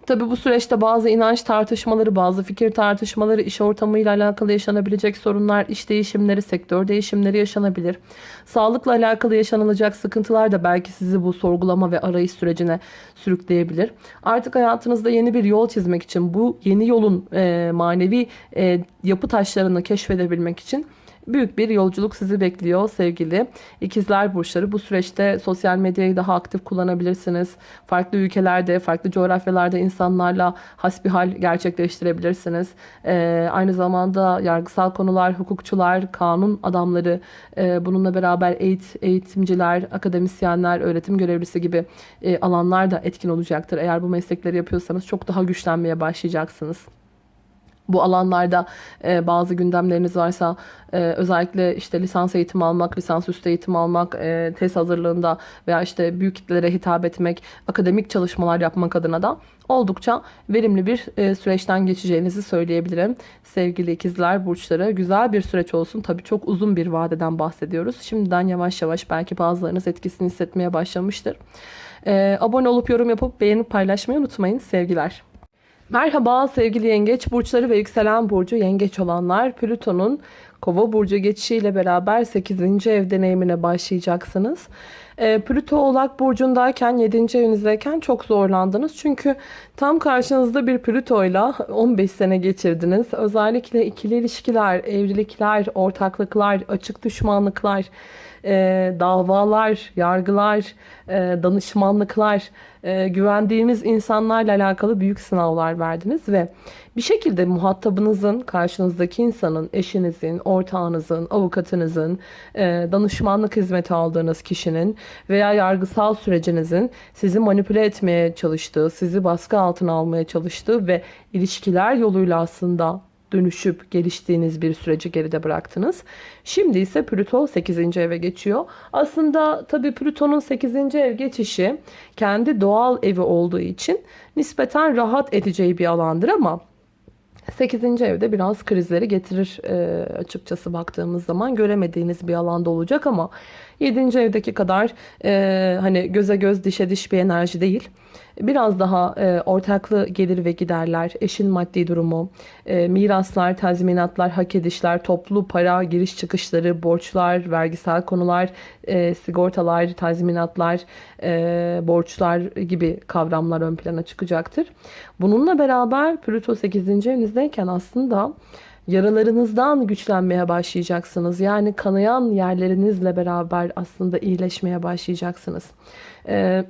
Tabi bu süreçte bazı inanç tartışmaları, bazı fikir tartışmaları, iş ortamıyla alakalı yaşanabilecek sorunlar, iş değişimleri, sektör değişimleri yaşanabilir. Sağlıkla alakalı yaşanılacak sıkıntılar da belki sizi bu sorgulama ve arayış sürecine sürükleyebilir. Artık hayatınızda yeni bir yol çizmek için, bu yeni yolun e, manevi e, yapı taşlarını keşfedebilmek için büyük bir yolculuk sizi bekliyor sevgili ikizler burçları. Bu süreçte sosyal medyayı daha aktif kullanabilirsiniz. Farklı ülkelerde, farklı coğrafyalarda insanlarla hasbihal gerçekleştirebilirsiniz. Ee, aynı zamanda yargısal konular, hukukçular, kanun adamları, e, bununla beraber eğit, eğitimciler, akademisyenler, öğretim görevlisi gibi e, alanlar da etkin olacaktır. Eğer bu meslekleri yapıyorsanız çok daha güçlenmeye başlayacaksınız. Bu alanlarda e, bazı gündemleriniz varsa e, özellikle işte lisans eğitimi almak, lisans üstü eğitim almak, e, test hazırlığında veya işte büyük kitlelere hitap etmek, akademik çalışmalar yapmak adına da oldukça verimli bir e, süreçten geçeceğinizi söyleyebilirim. Sevgili ikizler burçları güzel bir süreç olsun. Tabii çok uzun bir vadeden bahsediyoruz. Şimdiden yavaş yavaş belki bazılarınız etkisini hissetmeye başlamıştır. E, abone olup yorum yapıp beğenip paylaşmayı unutmayın. Sevgiler. Merhaba sevgili yengeç burçları ve yükselen burcu yengeç olanlar. Plüton'un kova burcu geçişiyle beraber 8. ev deneyimine başlayacaksınız. E, Plüto oğlak burcundayken 7. evinizdeyken çok zorlandınız. Çünkü tam karşınızda bir Plüto ile 15 sene geçirdiniz. Özellikle ikili ilişkiler, evlilikler, ortaklıklar, açık düşmanlıklar, e, davalar, yargılar, e, danışmanlıklar, e, güvendiğiniz insanlarla alakalı büyük sınavlar verdiniz ve bir şekilde muhatabınızın, karşınızdaki insanın, eşinizin, ortağınızın, avukatınızın, e, danışmanlık hizmeti aldığınız kişinin veya yargısal sürecinizin sizi manipüle etmeye çalıştığı, sizi baskı altına almaya çalıştığı ve ilişkiler yoluyla aslında dönüşüp geliştiğiniz bir süreci geride bıraktınız. Şimdi ise Plüto 8. eve geçiyor. Aslında tabii Plüton'un 8. ev geçişi kendi doğal evi olduğu için nispeten rahat edeceği bir alandır ama 8. evde biraz krizleri getirir e, açıkçası baktığımız zaman göremediğiniz bir alanda olacak ama 7. evdeki kadar e, hani göze göz dişe diş bir enerji değil. Biraz daha e, ortaklı gelir ve giderler, eşin maddi durumu, e, miraslar, tazminatlar, hak edişler, toplu para, giriş çıkışları, borçlar, vergisel konular, e, sigortalar, tazminatlar, e, borçlar gibi kavramlar ön plana çıkacaktır. Bununla beraber Plüto 8. evinizdeyken aslında yaralarınızdan güçlenmeye başlayacaksınız. Yani kanayan yerlerinizle beraber aslında iyileşmeye başlayacaksınız. Ee,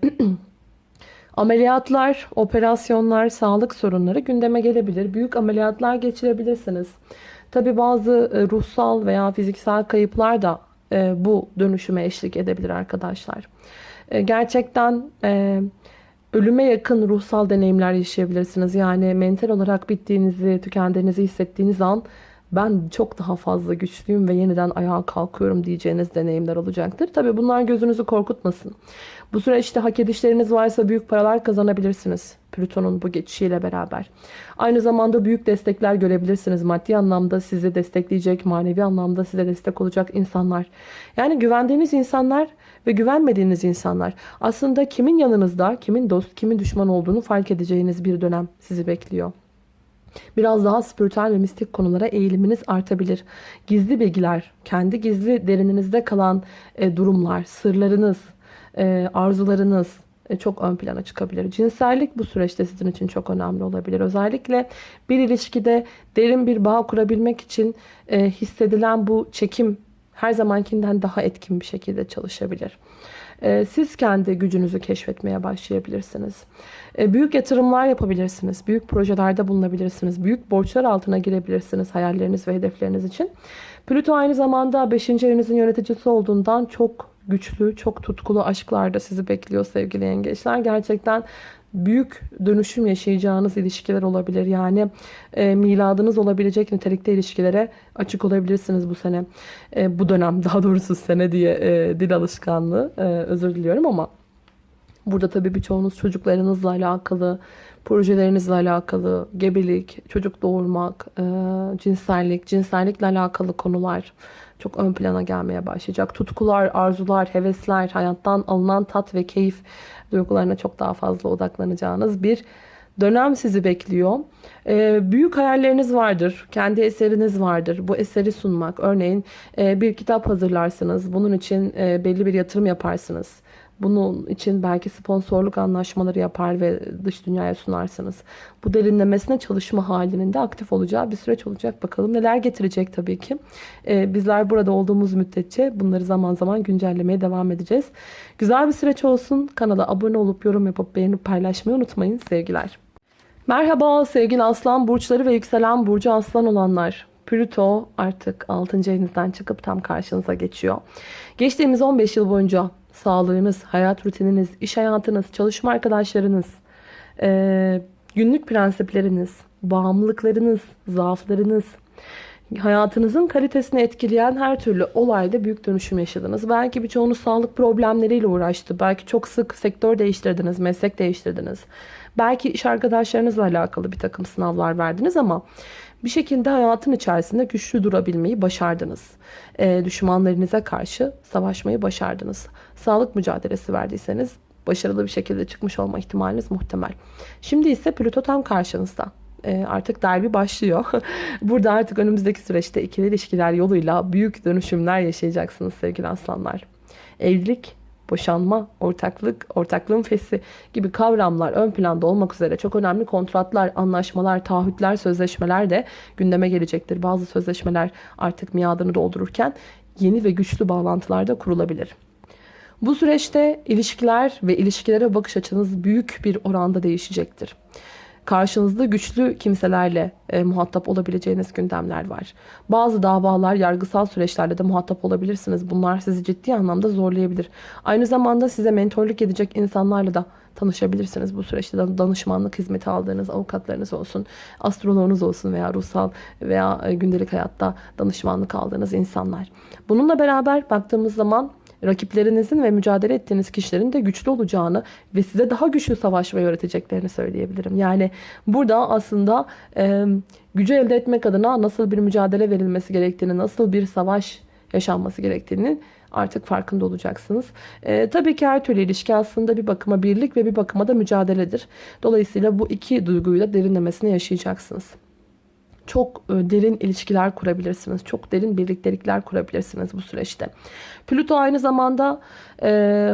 ameliyatlar, operasyonlar, sağlık sorunları gündeme gelebilir. Büyük ameliyatlar geçirebilirsiniz. Tabi bazı e, ruhsal veya fiziksel kayıplar da e, bu dönüşüme eşlik edebilir arkadaşlar. E, gerçekten ölüme yakın ruhsal deneyimler yaşayabilirsiniz. Yani mental olarak bittiğinizi, tükendiğinizi hissettiğiniz an ben çok daha fazla güçlüyüm ve yeniden ayağa kalkıyorum diyeceğiniz deneyimler olacaktır. Tabi bunlar gözünüzü korkutmasın. Bu süreçte hak edişleriniz varsa büyük paralar kazanabilirsiniz. Plüton'un bu geçişiyle beraber. Aynı zamanda büyük destekler görebilirsiniz. Maddi anlamda sizi destekleyecek, manevi anlamda size destek olacak insanlar. Yani güvendiğiniz insanlar ve güvenmediğiniz insanlar. Aslında kimin yanınızda, kimin dost, kimin düşman olduğunu fark edeceğiniz bir dönem sizi bekliyor. Biraz daha spiritüel ve mistik konulara eğiliminiz artabilir. Gizli bilgiler, kendi gizli derininizde kalan e, durumlar, sırlarınız, e, arzularınız e, çok ön plana çıkabilir. Cinsellik bu süreçte sizin için çok önemli olabilir. Özellikle bir ilişkide derin bir bağ kurabilmek için hissedilen bu çekim her zamankinden daha etkin bir şekilde çalışabilir. e, siz kendi gücünüzü keşfetmeye başlayabilirsiniz. E, büyük yatırımlar yapabilirsiniz. Büyük projelerde bulunabilirsiniz. Büyük borçlar altına girebilirsiniz hayalleriniz ve hedefleriniz için. Plüto aynı zamanda 5. evinizin yöneticisi olduğundan çok güçlü, çok tutkulu aşklarda sizi bekliyor sevgili yengeçler. Gerçekten büyük dönüşüm yaşayacağınız ilişkiler olabilir. Yani e, miladınız olabilecek nitelikte ilişkilere açık olabilirsiniz bu sene. E, bu dönem daha doğrusu sene diye e, dil alışkanlığı e, özür diliyorum ama burada tabii birçoğunuz çocuklarınızla alakalı, projelerinizle alakalı, gebelik, çocuk doğurmak, e, cinsellik, cinsellikle alakalı konular çok ön plana gelmeye başlayacak. Tutkular, arzular, hevesler, hayattan alınan tat ve keyif duygularına çok daha fazla odaklanacağınız bir dönem sizi bekliyor. Ee, büyük hayalleriniz vardır. Kendi eseriniz vardır. Bu eseri sunmak. Örneğin e, bir kitap hazırlarsınız. Bunun için e, belli bir yatırım yaparsınız. Bunun için belki sponsorluk anlaşmaları yapar ve dış dünyaya sunarsınız. Bu derinlemesine çalışma halinin de aktif olacağı bir süreç olacak. Bakalım neler getirecek tabii ki. Ee, bizler burada olduğumuz müddetçe bunları zaman zaman güncellemeye devam edeceğiz. Güzel bir süreç olsun. Kanala abone olup yorum yapıp beğenip paylaşmayı unutmayın. Sevgiler. Merhaba sevgili aslan burçları ve yükselen burcu aslan olanlar. Plüto artık 6. evinizden çıkıp tam karşınıza geçiyor. Geçtiğimiz 15 yıl boyunca sağlığınız, hayat rutininiz, iş hayatınız, çalışma arkadaşlarınız, e, günlük prensipleriniz, bağımlılıklarınız, zaaflarınız, hayatınızın kalitesini etkileyen her türlü olayda büyük dönüşüm yaşadınız. Belki birçoğunuz sağlık problemleriyle uğraştı. Belki çok sık sektör değiştirdiniz, meslek değiştirdiniz. Belki iş arkadaşlarınızla alakalı bir takım sınavlar verdiniz ama bir şekilde hayatın içerisinde güçlü durabilmeyi başardınız. E, düşmanlarınıza karşı savaşmayı başardınız. Sağlık mücadelesi verdiyseniz başarılı bir şekilde çıkmış olma ihtimaliniz muhtemel. Şimdi ise Plüto tam karşınızda. E, artık derbi başlıyor. Burada artık önümüzdeki süreçte ikili ilişkiler yoluyla büyük dönüşümler yaşayacaksınız sevgili aslanlar. Evlilik boşanma, ortaklık, ortaklığın fesi gibi kavramlar ön planda olmak üzere çok önemli kontratlar, anlaşmalar, taahhütler, sözleşmeler de gündeme gelecektir. Bazı sözleşmeler artık miadını doldururken yeni ve güçlü bağlantılar da kurulabilir. Bu süreçte ilişkiler ve ilişkilere bakış açınız büyük bir oranda değişecektir karşınızda güçlü kimselerle e, muhatap olabileceğiniz gündemler var. Bazı davalar, yargısal süreçlerde de muhatap olabilirsiniz. Bunlar sizi ciddi anlamda zorlayabilir. Aynı zamanda size mentorluk edecek insanlarla da tanışabilirsiniz bu süreçte. Danışmanlık hizmeti aldığınız avukatlarınız olsun, astroloğunuz olsun veya ruhsal veya e, gündelik hayatta danışmanlık aldığınız insanlar. Bununla beraber baktığımız zaman rakiplerinizin ve mücadele ettiğiniz kişilerin de güçlü olacağını ve size daha güçlü savaşmayı öğreteceklerini söyleyebilirim. Yani burada aslında e, gücü elde etmek adına nasıl bir mücadele verilmesi gerektiğini, nasıl bir savaş yaşanması gerektiğini artık farkında olacaksınız. E, tabii ki her türlü ilişki aslında bir bakıma birlik ve bir bakıma da mücadeledir. Dolayısıyla bu iki duyguyu da derinlemesine yaşayacaksınız çok e, derin ilişkiler kurabilirsiniz. Çok derin birliktelikler kurabilirsiniz bu süreçte. Plüto aynı zamanda e,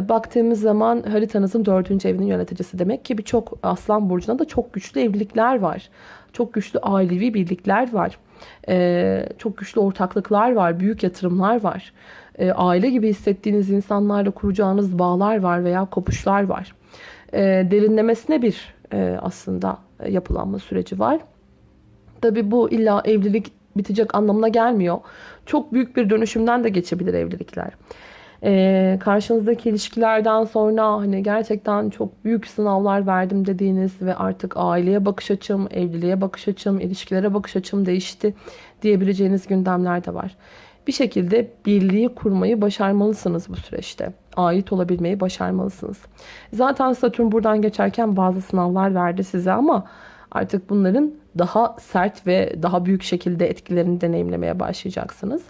baktığımız zaman haritanızın dördüncü evinin yöneticisi. Demek ki birçok aslan burcunda da çok güçlü evlilikler var. Çok güçlü ailevi birlikler var. E, çok güçlü ortaklıklar var. Büyük yatırımlar var. E, aile gibi hissettiğiniz insanlarla kuracağınız bağlar var veya kopuşlar var. E, derinlemesine bir e, aslında yapılanma süreci var. Tabi bu illa evlilik bitecek anlamına gelmiyor. Çok büyük bir dönüşümden de geçebilir evlilikler. Ee, karşınızdaki ilişkilerden sonra hani gerçekten çok büyük sınavlar verdim dediğiniz ve artık aileye bakış açım, evliliğe bakış açım, ilişkilere bakış açım değişti diyebileceğiniz gündemler de var. Bir şekilde birliği kurmayı başarmalısınız bu süreçte. Ait olabilmeyi başarmalısınız. Zaten Satürn buradan geçerken bazı sınavlar verdi size ama Artık bunların daha sert ve daha büyük şekilde etkilerini deneyimlemeye başlayacaksınız.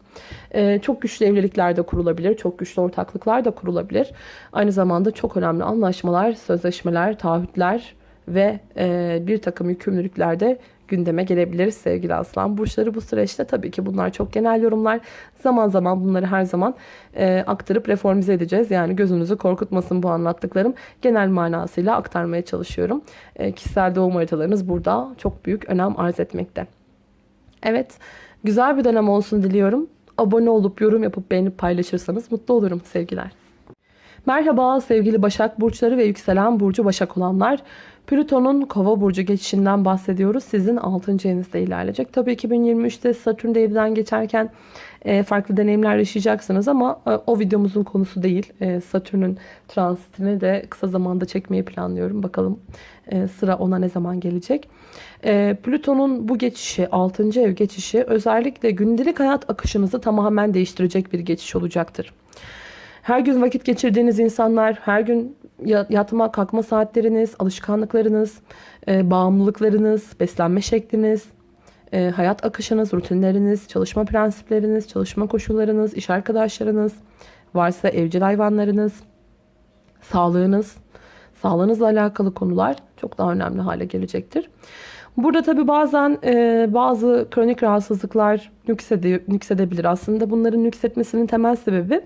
Ee, çok güçlü evlilikler de kurulabilir, çok güçlü ortaklıklar da kurulabilir. Aynı zamanda çok önemli anlaşmalar, sözleşmeler, taahhütler ve e, bir takım yükümlülükler de gündeme gelebilir sevgili aslan burçları bu süreçte. Tabii ki bunlar çok genel yorumlar. Zaman zaman bunları her zaman e, aktarıp reformize edeceğiz. Yani gözünüzü korkutmasın bu anlattıklarım. Genel manasıyla aktarmaya çalışıyorum. E, kişisel doğum haritalarınız burada çok büyük önem arz etmekte. Evet güzel bir dönem olsun diliyorum. Abone olup yorum yapıp beğenip paylaşırsanız mutlu olurum sevgiler. Merhaba sevgili Başak Burçları ve yükselen Burcu Başak olanlar. Plüton'un Kova Burcu geçişinden bahsediyoruz. Sizin 6. evinizde ilerleyecek. Tabii 2023'te Satürn devriden geçerken e, farklı deneyimler yaşayacaksınız ama e, o videomuzun konusu değil. E, Satürn'ün transitini de kısa zamanda çekmeyi planlıyorum. Bakalım sıra ona ne zaman gelecek. Plüton'un bu geçişi, 6. ev geçişi özellikle gündelik hayat akışınızı tamamen değiştirecek bir geçiş olacaktır. Her gün vakit geçirdiğiniz insanlar, her gün yatma kalkma saatleriniz, alışkanlıklarınız, e, bağımlılıklarınız, beslenme şekliniz, e, hayat akışınız, rutinleriniz, çalışma prensipleriniz, çalışma koşullarınız, iş arkadaşlarınız, varsa evcil hayvanlarınız, sağlığınız, sağlığınızla alakalı konular çok daha önemli hale gelecektir. Burada tabi bazen e, bazı kronik rahatsızlıklar nüksede, nüksedebilir. Aslında bunların nüksetmesinin temel sebebi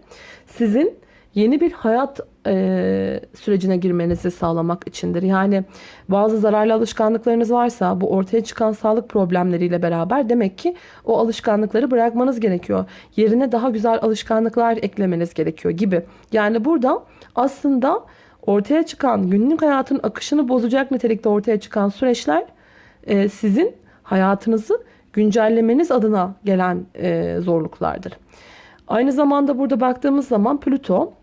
sizin yeni bir hayat e, sürecine girmenizi sağlamak içindir. Yani bazı zararlı alışkanlıklarınız varsa bu ortaya çıkan sağlık problemleriyle beraber demek ki o alışkanlıkları bırakmanız gerekiyor. Yerine daha güzel alışkanlıklar eklemeniz gerekiyor gibi. Yani burada aslında ortaya çıkan günlük hayatın akışını bozacak nitelikte ortaya çıkan süreçler e, sizin hayatınızı güncellemeniz adına gelen e, zorluklardır. Aynı zamanda burada baktığımız zaman Plüto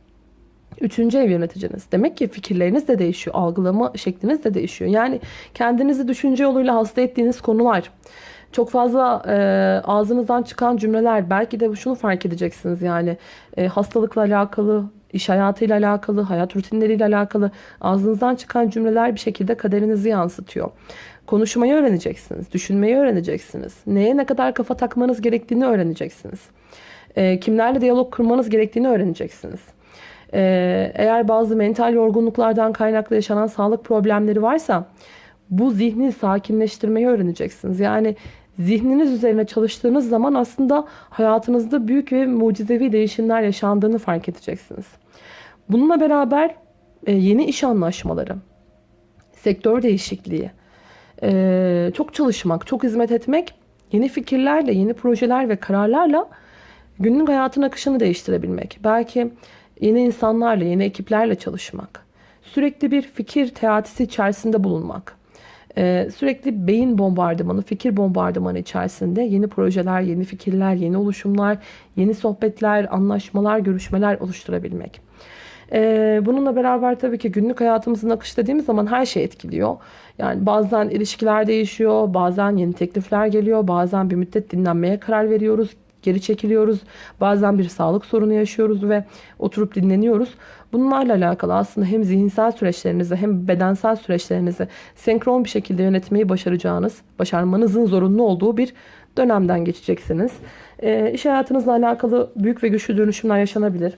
Üçüncü ev yöneticiniz. Demek ki fikirleriniz de değişiyor. Algılama şekliniz de değişiyor. Yani kendinizi düşünce yoluyla hasta ettiğiniz konular. Çok fazla e, ağzınızdan çıkan cümleler. Belki de şunu fark edeceksiniz yani. E, hastalıkla alakalı, iş hayatıyla alakalı, hayat rutinleriyle alakalı ağzınızdan çıkan cümleler bir şekilde kaderinizi yansıtıyor. Konuşmayı öğreneceksiniz. Düşünmeyi öğreneceksiniz. Neye ne kadar kafa takmanız gerektiğini öğreneceksiniz. E, kimlerle diyalog kurmanız gerektiğini öğreneceksiniz. Ee, eğer bazı mental yorgunluklardan kaynaklı yaşanan sağlık problemleri varsa bu zihni sakinleştirmeyi öğreneceksiniz. Yani zihniniz üzerine çalıştığınız zaman aslında hayatınızda büyük ve mucizevi değişimler yaşandığını fark edeceksiniz. Bununla beraber e, yeni iş anlaşmaları, sektör değişikliği, e, çok çalışmak, çok hizmet etmek, yeni fikirlerle, yeni projeler ve kararlarla günlük hayatın akışını değiştirebilmek. Belki yeni insanlarla, yeni ekiplerle çalışmak, sürekli bir fikir teatisi içerisinde bulunmak, ee, sürekli beyin bombardımanı, fikir bombardımanı içerisinde yeni projeler, yeni fikirler, yeni oluşumlar, yeni sohbetler, anlaşmalar, görüşmeler oluşturabilmek. Ee, bununla beraber tabii ki günlük hayatımızın akışı dediğimiz zaman her şey etkiliyor. Yani bazen ilişkiler değişiyor, bazen yeni teklifler geliyor, bazen bir müddet dinlenmeye karar veriyoruz geri çekiliyoruz. Bazen bir sağlık sorunu yaşıyoruz ve oturup dinleniyoruz. Bunlarla alakalı aslında hem zihinsel süreçlerinizi hem bedensel süreçlerinizi senkron bir şekilde yönetmeyi başaracağınız, başarmanızın zorunlu olduğu bir dönemden geçeceksiniz. E, iş hayatınızla alakalı büyük ve güçlü dönüşümler yaşanabilir.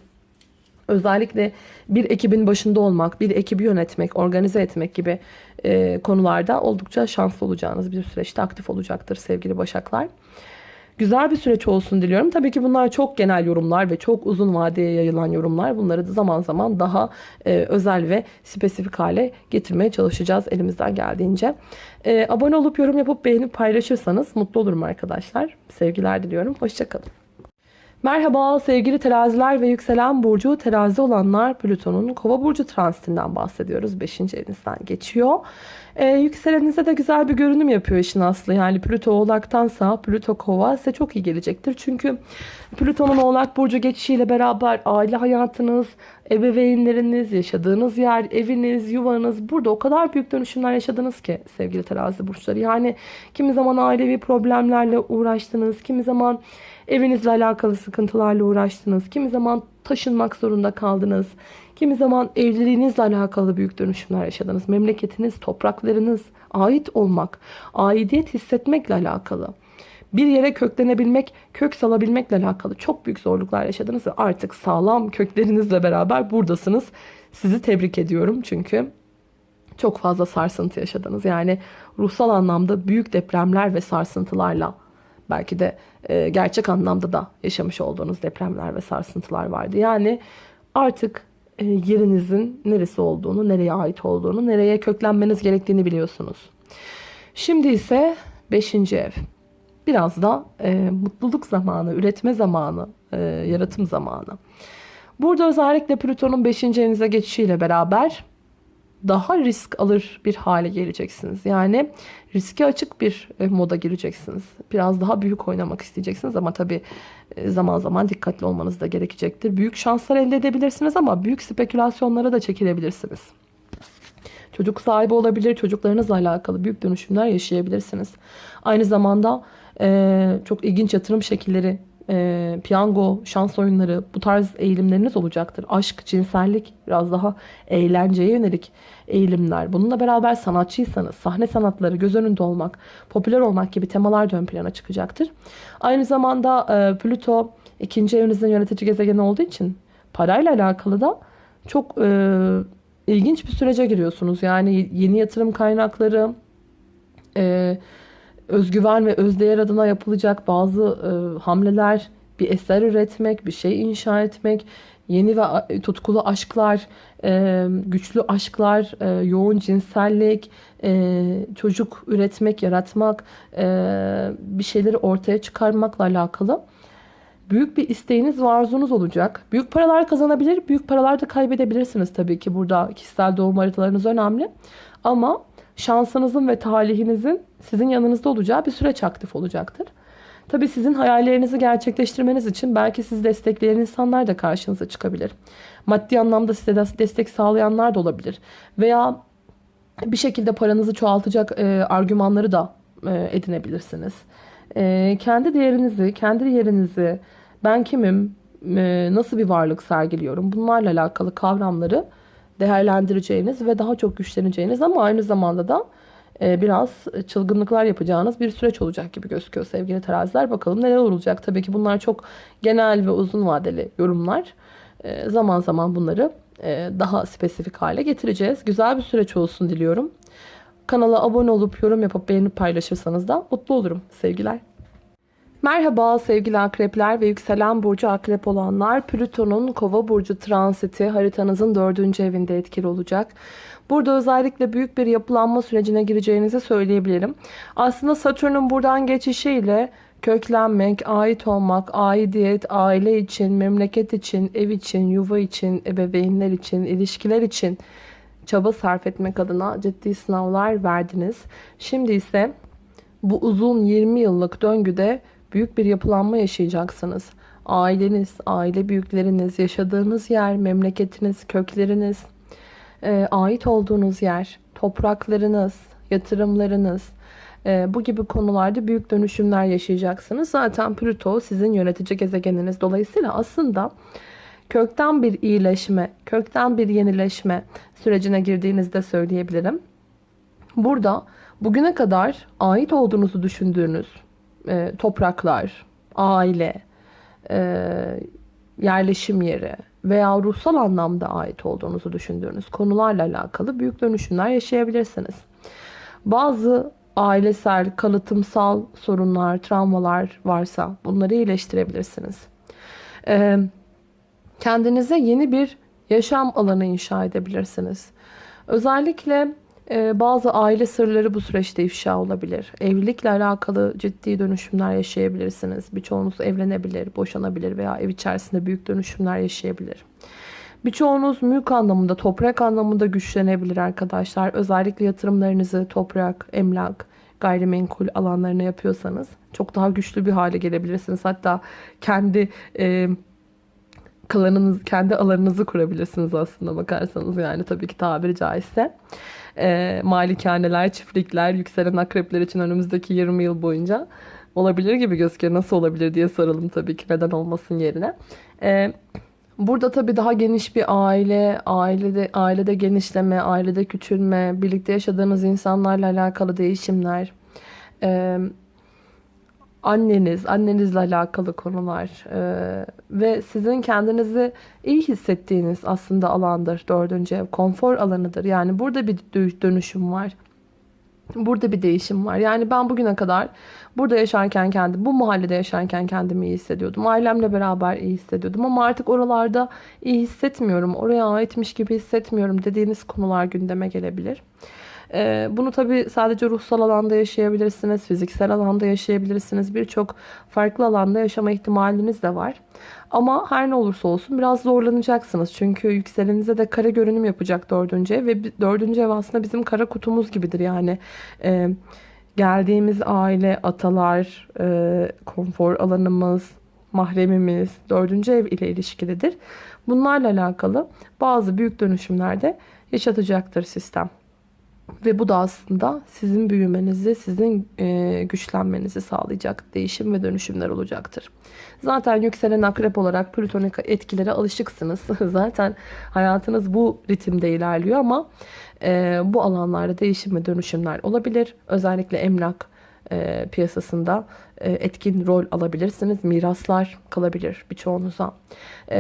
Özellikle bir ekibin başında olmak, bir ekibi yönetmek, organize etmek gibi e, konularda oldukça şanslı olacağınız bir süreçte aktif olacaktır sevgili başaklar. Güzel bir süreç olsun diliyorum. Tabii ki bunlar çok genel yorumlar ve çok uzun vadeye yayılan yorumlar. Bunları da zaman zaman daha e, özel ve spesifik hale getirmeye çalışacağız elimizden geldiğince. E, abone olup yorum yapıp beğenip paylaşırsanız mutlu olurum arkadaşlar. Sevgiler diliyorum. Hoşçakalın. Merhaba sevgili teraziler ve yükselen burcu terazi olanlar Plüton'un kova burcu transitinden bahsediyoruz. 5. evinizden geçiyor. Ee, yükselenize de güzel bir görünüm yapıyor işin aslı. Yani Plüto oğlaktansa Plüto kova size çok iyi gelecektir. Çünkü Plüton'un oğlak burcu geçişiyle beraber aile hayatınız, ebeveynleriniz, yaşadığınız yer, eviniz, yuvanız burada o kadar büyük dönüşümler yaşadınız ki sevgili terazi burçları. Yani kimi zaman ailevi problemlerle uğraştınız, kimi zaman evinizle alakalı sıkıntılarla uğraştınız, kimi zaman taşınmak zorunda kaldınız, kimi zaman evliliğinizle alakalı büyük dönüşümler yaşadınız. Memleketiniz, topraklarınız, ait olmak, aidiyet hissetmekle alakalı bir yere köklenebilmek, kök salabilmekle alakalı çok büyük zorluklar yaşadınız ve artık sağlam köklerinizle beraber buradasınız. Sizi tebrik ediyorum çünkü çok fazla sarsıntı yaşadınız. Yani ruhsal anlamda büyük depremler ve sarsıntılarla belki de e, gerçek anlamda da yaşamış olduğunuz depremler ve sarsıntılar vardı. Yani artık e, yerinizin neresi olduğunu, nereye ait olduğunu, nereye köklenmeniz gerektiğini biliyorsunuz. Şimdi ise 5. ev. Biraz da e, mutluluk zamanı, üretme zamanı, e, yaratım zamanı. Burada özellikle Plüton'un 5. evinize geçişiyle beraber daha risk alır bir hale geleceksiniz. Yani riske açık bir e, moda gireceksiniz. Biraz daha büyük oynamak isteyeceksiniz ama tabii e, zaman zaman dikkatli olmanız da gerekecektir. Büyük şanslar elde edebilirsiniz ama büyük spekülasyonlara da çekilebilirsiniz. Çocuk sahibi olabilir, çocuklarınızla alakalı büyük dönüşümler yaşayabilirsiniz. Aynı zamanda e, çok ilginç yatırım şekilleri e, piyango, şans oyunları bu tarz eğilimleriniz olacaktır. Aşk, cinsellik, biraz daha eğlenceye yönelik eğilimler. Bununla beraber sanatçıysanız sahne sanatları, göz önünde olmak, popüler olmak gibi temalar da ön plana çıkacaktır. Aynı zamanda e, Plüto ikinci evinizin yönetici gezegeni olduğu için parayla alakalı da çok e, ilginç bir sürece giriyorsunuz. Yani yeni yatırım kaynakları, e, özgüven ve özdeğer adına yapılacak bazı e, hamleler, bir eser üretmek, bir şey inşa etmek, yeni ve tutkulu aşklar, e, güçlü aşklar, e, yoğun cinsellik, e, çocuk üretmek, yaratmak, e, bir şeyleri ortaya çıkarmakla alakalı büyük bir isteğiniz ve arzunuz olacak. Büyük paralar kazanabilir, büyük paralar da kaybedebilirsiniz tabii ki. Burada kişisel doğum haritalarınız önemli. Ama şansınızın ve talihinizin sizin yanınızda olacağı bir süreç aktif olacaktır. Tabii sizin hayallerinizi gerçekleştirmeniz için belki sizi destekleyen insanlar da karşınıza çıkabilir. Maddi anlamda size destek sağlayanlar da olabilir. Veya bir şekilde paranızı çoğaltacak e, argümanları da e, edinebilirsiniz. E, kendi değerinizi, kendi yerinizi, ben kimim, e, nasıl bir varlık sergiliyorum bunlarla alakalı kavramları değerlendireceğiniz ve daha çok güçleneceğiniz ama aynı zamanda da e, biraz çılgınlıklar yapacağınız bir süreç olacak gibi gözüküyor sevgili teraziler. Bakalım neler olacak. Tabii ki bunlar çok genel ve uzun vadeli yorumlar. E, zaman zaman bunları e, daha spesifik hale getireceğiz. Güzel bir süreç olsun diliyorum. Kanala abone olup yorum yapıp beğenip paylaşırsanız da mutlu olurum. Sevgiler. Merhaba sevgili akrepler ve yükselen burcu akrep olanlar. Plüton'un kova burcu transiti haritanızın dördüncü evinde etkili olacak. Burada özellikle büyük bir yapılanma sürecine gireceğinizi söyleyebilirim. Aslında Satürn'ün buradan geçişiyle köklenmek, ait olmak, aidiyet, aile için, memleket için, ev için, yuva için, ebeveynler için, ilişkiler için çaba sarf etmek adına ciddi sınavlar verdiniz. Şimdi ise bu uzun 20 yıllık döngüde büyük bir yapılanma yaşayacaksınız. Aileniz, aile büyükleriniz, yaşadığınız yer, memleketiniz, kökleriniz, e, ait olduğunuz yer, topraklarınız, yatırımlarınız, e, bu gibi konularda büyük dönüşümler yaşayacaksınız. Zaten Plüto sizin yönetici gezegeniniz. Dolayısıyla aslında kökten bir iyileşme, kökten bir yenileşme sürecine girdiğinizde söyleyebilirim. Burada bugüne kadar ait olduğunuzu düşündüğünüz e, topraklar, aile, e, yerleşim yeri veya ruhsal anlamda ait olduğunuzu düşündüğünüz konularla alakalı büyük dönüşümler yaşayabilirsiniz. Bazı ailesel, kalıtımsal sorunlar, travmalar varsa bunları iyileştirebilirsiniz. Ee, kendinize yeni bir yaşam alanı inşa edebilirsiniz. Özellikle bazı aile sırları bu süreçte ifşa olabilir. Evlilikle alakalı ciddi dönüşümler yaşayabilirsiniz. Birçoğunuz evlenebilir, boşanabilir veya ev içerisinde büyük dönüşümler yaşayabilir. Birçoğunuz mülk anlamında, toprak anlamında güçlenebilir arkadaşlar. Özellikle yatırımlarınızı toprak, emlak, gayrimenkul alanlarına yapıyorsanız çok daha güçlü bir hale gelebilirsiniz. Hatta kendi e, klanınız, kendi alanınızı kurabilirsiniz aslında bakarsanız yani tabii ki tabiri caizse e, malikaneler, çiftlikler, yükselen akrepler için önümüzdeki 20 yıl boyunca olabilir gibi gözüküyor. Nasıl olabilir diye soralım tabii ki neden olmasın yerine. E, burada tabii daha geniş bir aile, ailede ailede genişleme, ailede küçülme, birlikte yaşadığınız insanlarla alakalı değişimler, e, anneniz, annenizle alakalı konular e, ve sizin kendinizi iyi hissettiğiniz aslında alandır. Dördüncü ev konfor alanıdır. Yani burada bir dönüşüm var. Burada bir değişim var. Yani ben bugüne kadar burada yaşarken kendi, bu mahallede yaşarken kendimi iyi hissediyordum. Ailemle beraber iyi hissediyordum ama artık oralarda iyi hissetmiyorum. Oraya aitmiş gibi hissetmiyorum dediğiniz konular gündeme gelebilir. Ee, bunu tabii sadece ruhsal alanda yaşayabilirsiniz, fiziksel alanda yaşayabilirsiniz. Birçok farklı alanda yaşama ihtimaliniz de var. Ama her ne olursa olsun biraz zorlanacaksınız. Çünkü yükselenize de kara görünüm yapacak dördüncü ev. Ve dördüncü ev aslında bizim kara kutumuz gibidir. Yani e, geldiğimiz aile, atalar, e, konfor alanımız, mahremimiz dördüncü ev ile ilişkilidir. Bunlarla alakalı bazı büyük dönüşümlerde yaşatacaktır sistem. Ve bu da aslında sizin büyümenizi, sizin e, güçlenmenizi sağlayacak değişim ve dönüşümler olacaktır. Zaten yükselen akrep olarak plütonik etkilere alışıksınız. Zaten hayatınız bu ritimde ilerliyor ama e, bu alanlarda değişim ve dönüşümler olabilir. Özellikle emlak e, piyasasında etkin rol alabilirsiniz. Miraslar kalabilir birçoğunuza. E,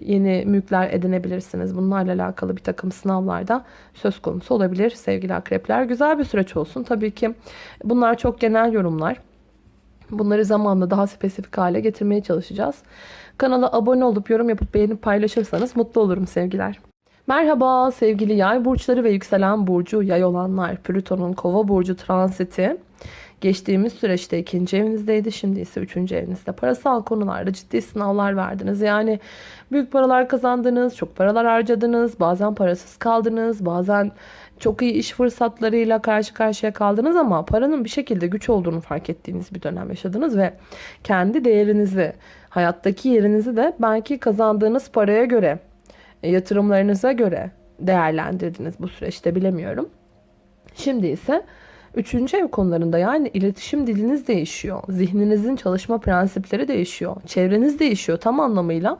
yeni mülkler edinebilirsiniz. Bunlarla alakalı bir takım sınavlarda söz konusu olabilir sevgili akrepler. Güzel bir süreç olsun. Tabii ki bunlar çok genel yorumlar. Bunları zamanla daha spesifik hale getirmeye çalışacağız. Kanala abone olup yorum yapıp beğenip paylaşırsanız mutlu olurum sevgiler. Merhaba sevgili yay burçları ve yükselen burcu yay olanlar. Plüton'un kova burcu transiti geçtiğimiz süreçte ikinci evinizdeydi. Şimdi ise üçüncü evinizde. Parasal konularda ciddi sınavlar verdiniz. Yani büyük paralar kazandınız, çok paralar harcadınız, bazen parasız kaldınız, bazen çok iyi iş fırsatlarıyla karşı karşıya kaldınız ama paranın bir şekilde güç olduğunu fark ettiğiniz bir dönem yaşadınız ve kendi değerinizi, hayattaki yerinizi de belki kazandığınız paraya göre, yatırımlarınıza göre değerlendirdiniz bu süreçte bilemiyorum. Şimdi ise Üçüncü ev konularında yani iletişim diliniz değişiyor. Zihninizin çalışma prensipleri değişiyor. Çevreniz değişiyor tam anlamıyla.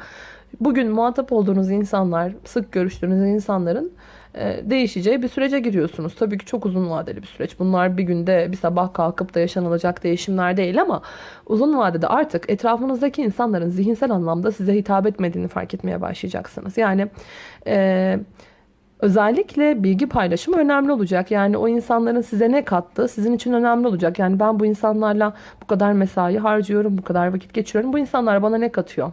Bugün muhatap olduğunuz insanlar, sık görüştüğünüz insanların e, değişeceği bir sürece giriyorsunuz. Tabii ki çok uzun vadeli bir süreç. Bunlar bir günde bir sabah kalkıp da yaşanılacak değişimler değil ama uzun vadede artık etrafınızdaki insanların zihinsel anlamda size hitap etmediğini fark etmeye başlayacaksınız. Yani e, Özellikle bilgi paylaşımı önemli olacak. Yani o insanların size ne kattı sizin için önemli olacak. Yani ben bu insanlarla bu kadar mesai harcıyorum, bu kadar vakit geçiriyorum. Bu insanlar bana ne katıyor?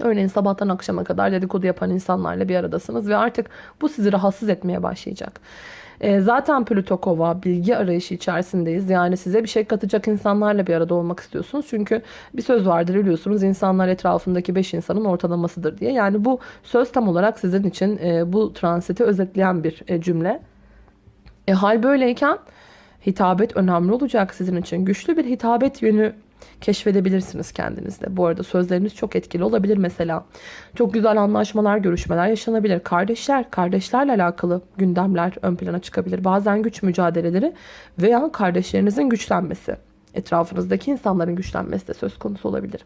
Örneğin sabahtan akşama kadar dedikodu yapan insanlarla bir aradasınız ve artık bu sizi rahatsız etmeye başlayacak. E, zaten Plüto Kova bilgi arayışı içerisindeyiz. Yani size bir şey katacak insanlarla bir arada olmak istiyorsunuz. Çünkü bir söz vardır biliyorsunuz insanlar etrafındaki 5 insanın ortalamasıdır diye. Yani bu söz tam olarak sizin için e, bu transiti özetleyen bir e, cümle. E, hal böyleyken hitabet önemli olacak sizin için. Güçlü bir hitabet yönü keşfedebilirsiniz kendinizde. Bu arada sözleriniz çok etkili olabilir mesela. Çok güzel anlaşmalar, görüşmeler yaşanabilir. Kardeşler, kardeşlerle alakalı gündemler ön plana çıkabilir. Bazen güç mücadeleleri veya kardeşlerinizin güçlenmesi. Etrafınızdaki insanların güçlenmesi de söz konusu olabilir.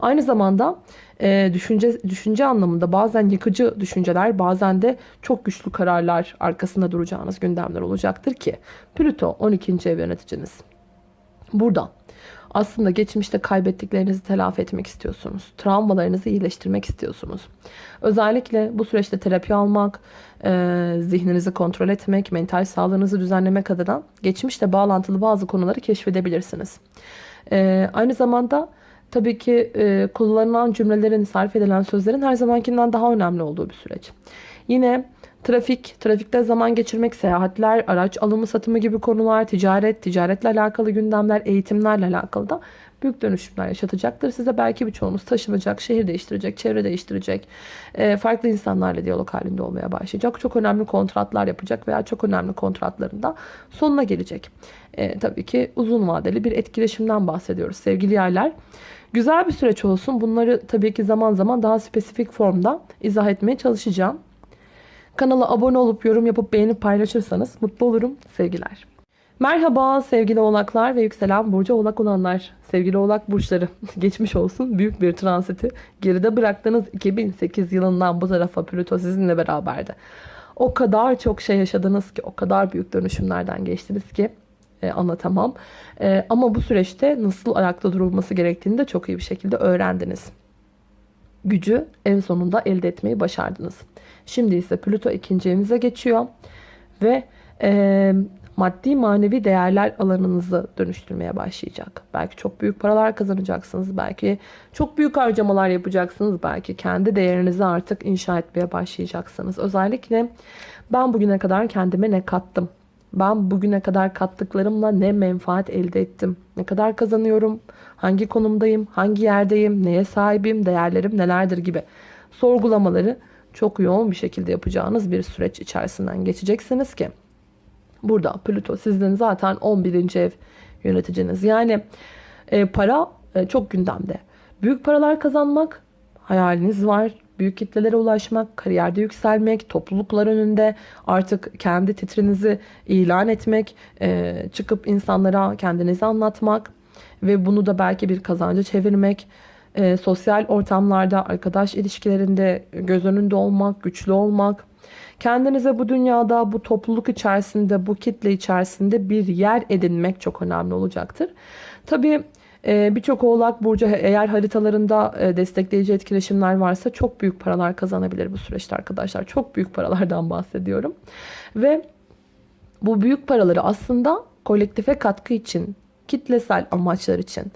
Aynı zamanda e, düşünce düşünce anlamında bazen yıkıcı düşünceler, bazen de çok güçlü kararlar arkasında duracağınız gündemler olacaktır ki Plüto 12. ev yöneticiniz. Burada aslında geçmişte kaybettiklerinizi telafi etmek istiyorsunuz. Travmalarınızı iyileştirmek istiyorsunuz. Özellikle bu süreçte terapi almak, e, zihninizi kontrol etmek, mental sağlığınızı düzenlemek adına geçmişte bağlantılı bazı konuları keşfedebilirsiniz. E, aynı zamanda tabii ki e, kullanılan cümlelerin, sarf edilen sözlerin her zamankinden daha önemli olduğu bir süreç. Yine Trafik, trafikte zaman geçirmek, seyahatler, araç alımı satımı gibi konular, ticaret, ticaretle alakalı gündemler, eğitimlerle alakalı da büyük dönüşümler yaşatacaktır. Size belki birçoğunuz taşınacak, şehir değiştirecek, çevre değiştirecek, e, farklı insanlarla diyalog halinde olmaya başlayacak. Çok önemli kontratlar yapacak veya çok önemli kontratlarında sonuna gelecek. E, tabii ki uzun vadeli bir etkileşimden bahsediyoruz sevgili yaylar. Güzel bir süreç olsun. Bunları tabii ki zaman zaman daha spesifik formda izah etmeye çalışacağım. Kanala abone olup yorum yapıp beğenip paylaşırsanız mutlu olurum. Sevgiler. Merhaba sevgili oğlaklar ve yükselen burcu oğlak olanlar. Sevgili oğlak burçları geçmiş olsun büyük bir transiti. Geride bıraktığınız 2008 yılından bu tarafa Plüto sizinle beraberdi. O kadar çok şey yaşadınız ki o kadar büyük dönüşümlerden geçtiniz ki e, anlatamam. E, ama bu süreçte nasıl ayakta durulması gerektiğini de çok iyi bir şekilde öğrendiniz. Gücü en sonunda elde etmeyi başardınız. Şimdi ise Plüto ikinci evinize geçiyor. Ve e, maddi manevi değerler alanınızı dönüştürmeye başlayacak. Belki çok büyük paralar kazanacaksınız. Belki çok büyük harcamalar yapacaksınız. Belki kendi değerinizi artık inşa etmeye başlayacaksınız. Özellikle ben bugüne kadar kendime ne kattım? Ben bugüne kadar kattıklarımla ne menfaat elde ettim? Ne kadar kazanıyorum? Hangi konumdayım? Hangi yerdeyim? Neye sahibim? Değerlerim nelerdir gibi sorgulamaları çok yoğun bir şekilde yapacağınız bir süreç içerisinden geçeceksiniz ki burada Plüto sizin zaten 11. ev yöneticiniz. Yani e, para e, çok gündemde. Büyük paralar kazanmak hayaliniz var. Büyük kitlelere ulaşmak, kariyerde yükselmek, topluluklar önünde artık kendi titrinizi ilan etmek, e, çıkıp insanlara kendinizi anlatmak ve bunu da belki bir kazanca çevirmek, e, sosyal ortamlarda, arkadaş ilişkilerinde göz önünde olmak, güçlü olmak, kendinize bu dünyada, bu topluluk içerisinde, bu kitle içerisinde bir yer edinmek çok önemli olacaktır. Tabii ee, Birçok oğlak burcu eğer haritalarında e, destekleyici etkileşimler varsa çok büyük paralar kazanabilir bu süreçte arkadaşlar. Çok büyük paralardan bahsediyorum. Ve bu büyük paraları aslında kolektife katkı için, kitlesel amaçlar için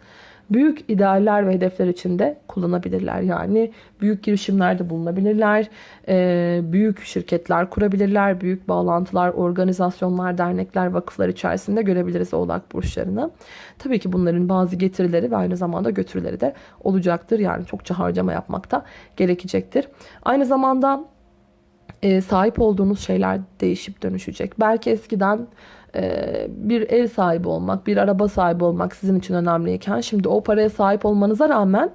büyük idealler ve hedefler için de kullanabilirler. Yani büyük girişimlerde bulunabilirler, e, büyük şirketler kurabilirler, büyük bağlantılar, organizasyonlar, dernekler, vakıflar içerisinde görebiliriz oğlak burçlarını. Tabii ki bunların bazı getirileri ve aynı zamanda götürüleri de olacaktır. Yani çokça harcama yapmak da gerekecektir. Aynı zamanda e, sahip olduğunuz şeyler değişip dönüşecek. Belki eskiden bir ev sahibi olmak, bir araba sahibi olmak sizin için önemliyken şimdi o paraya sahip olmanıza rağmen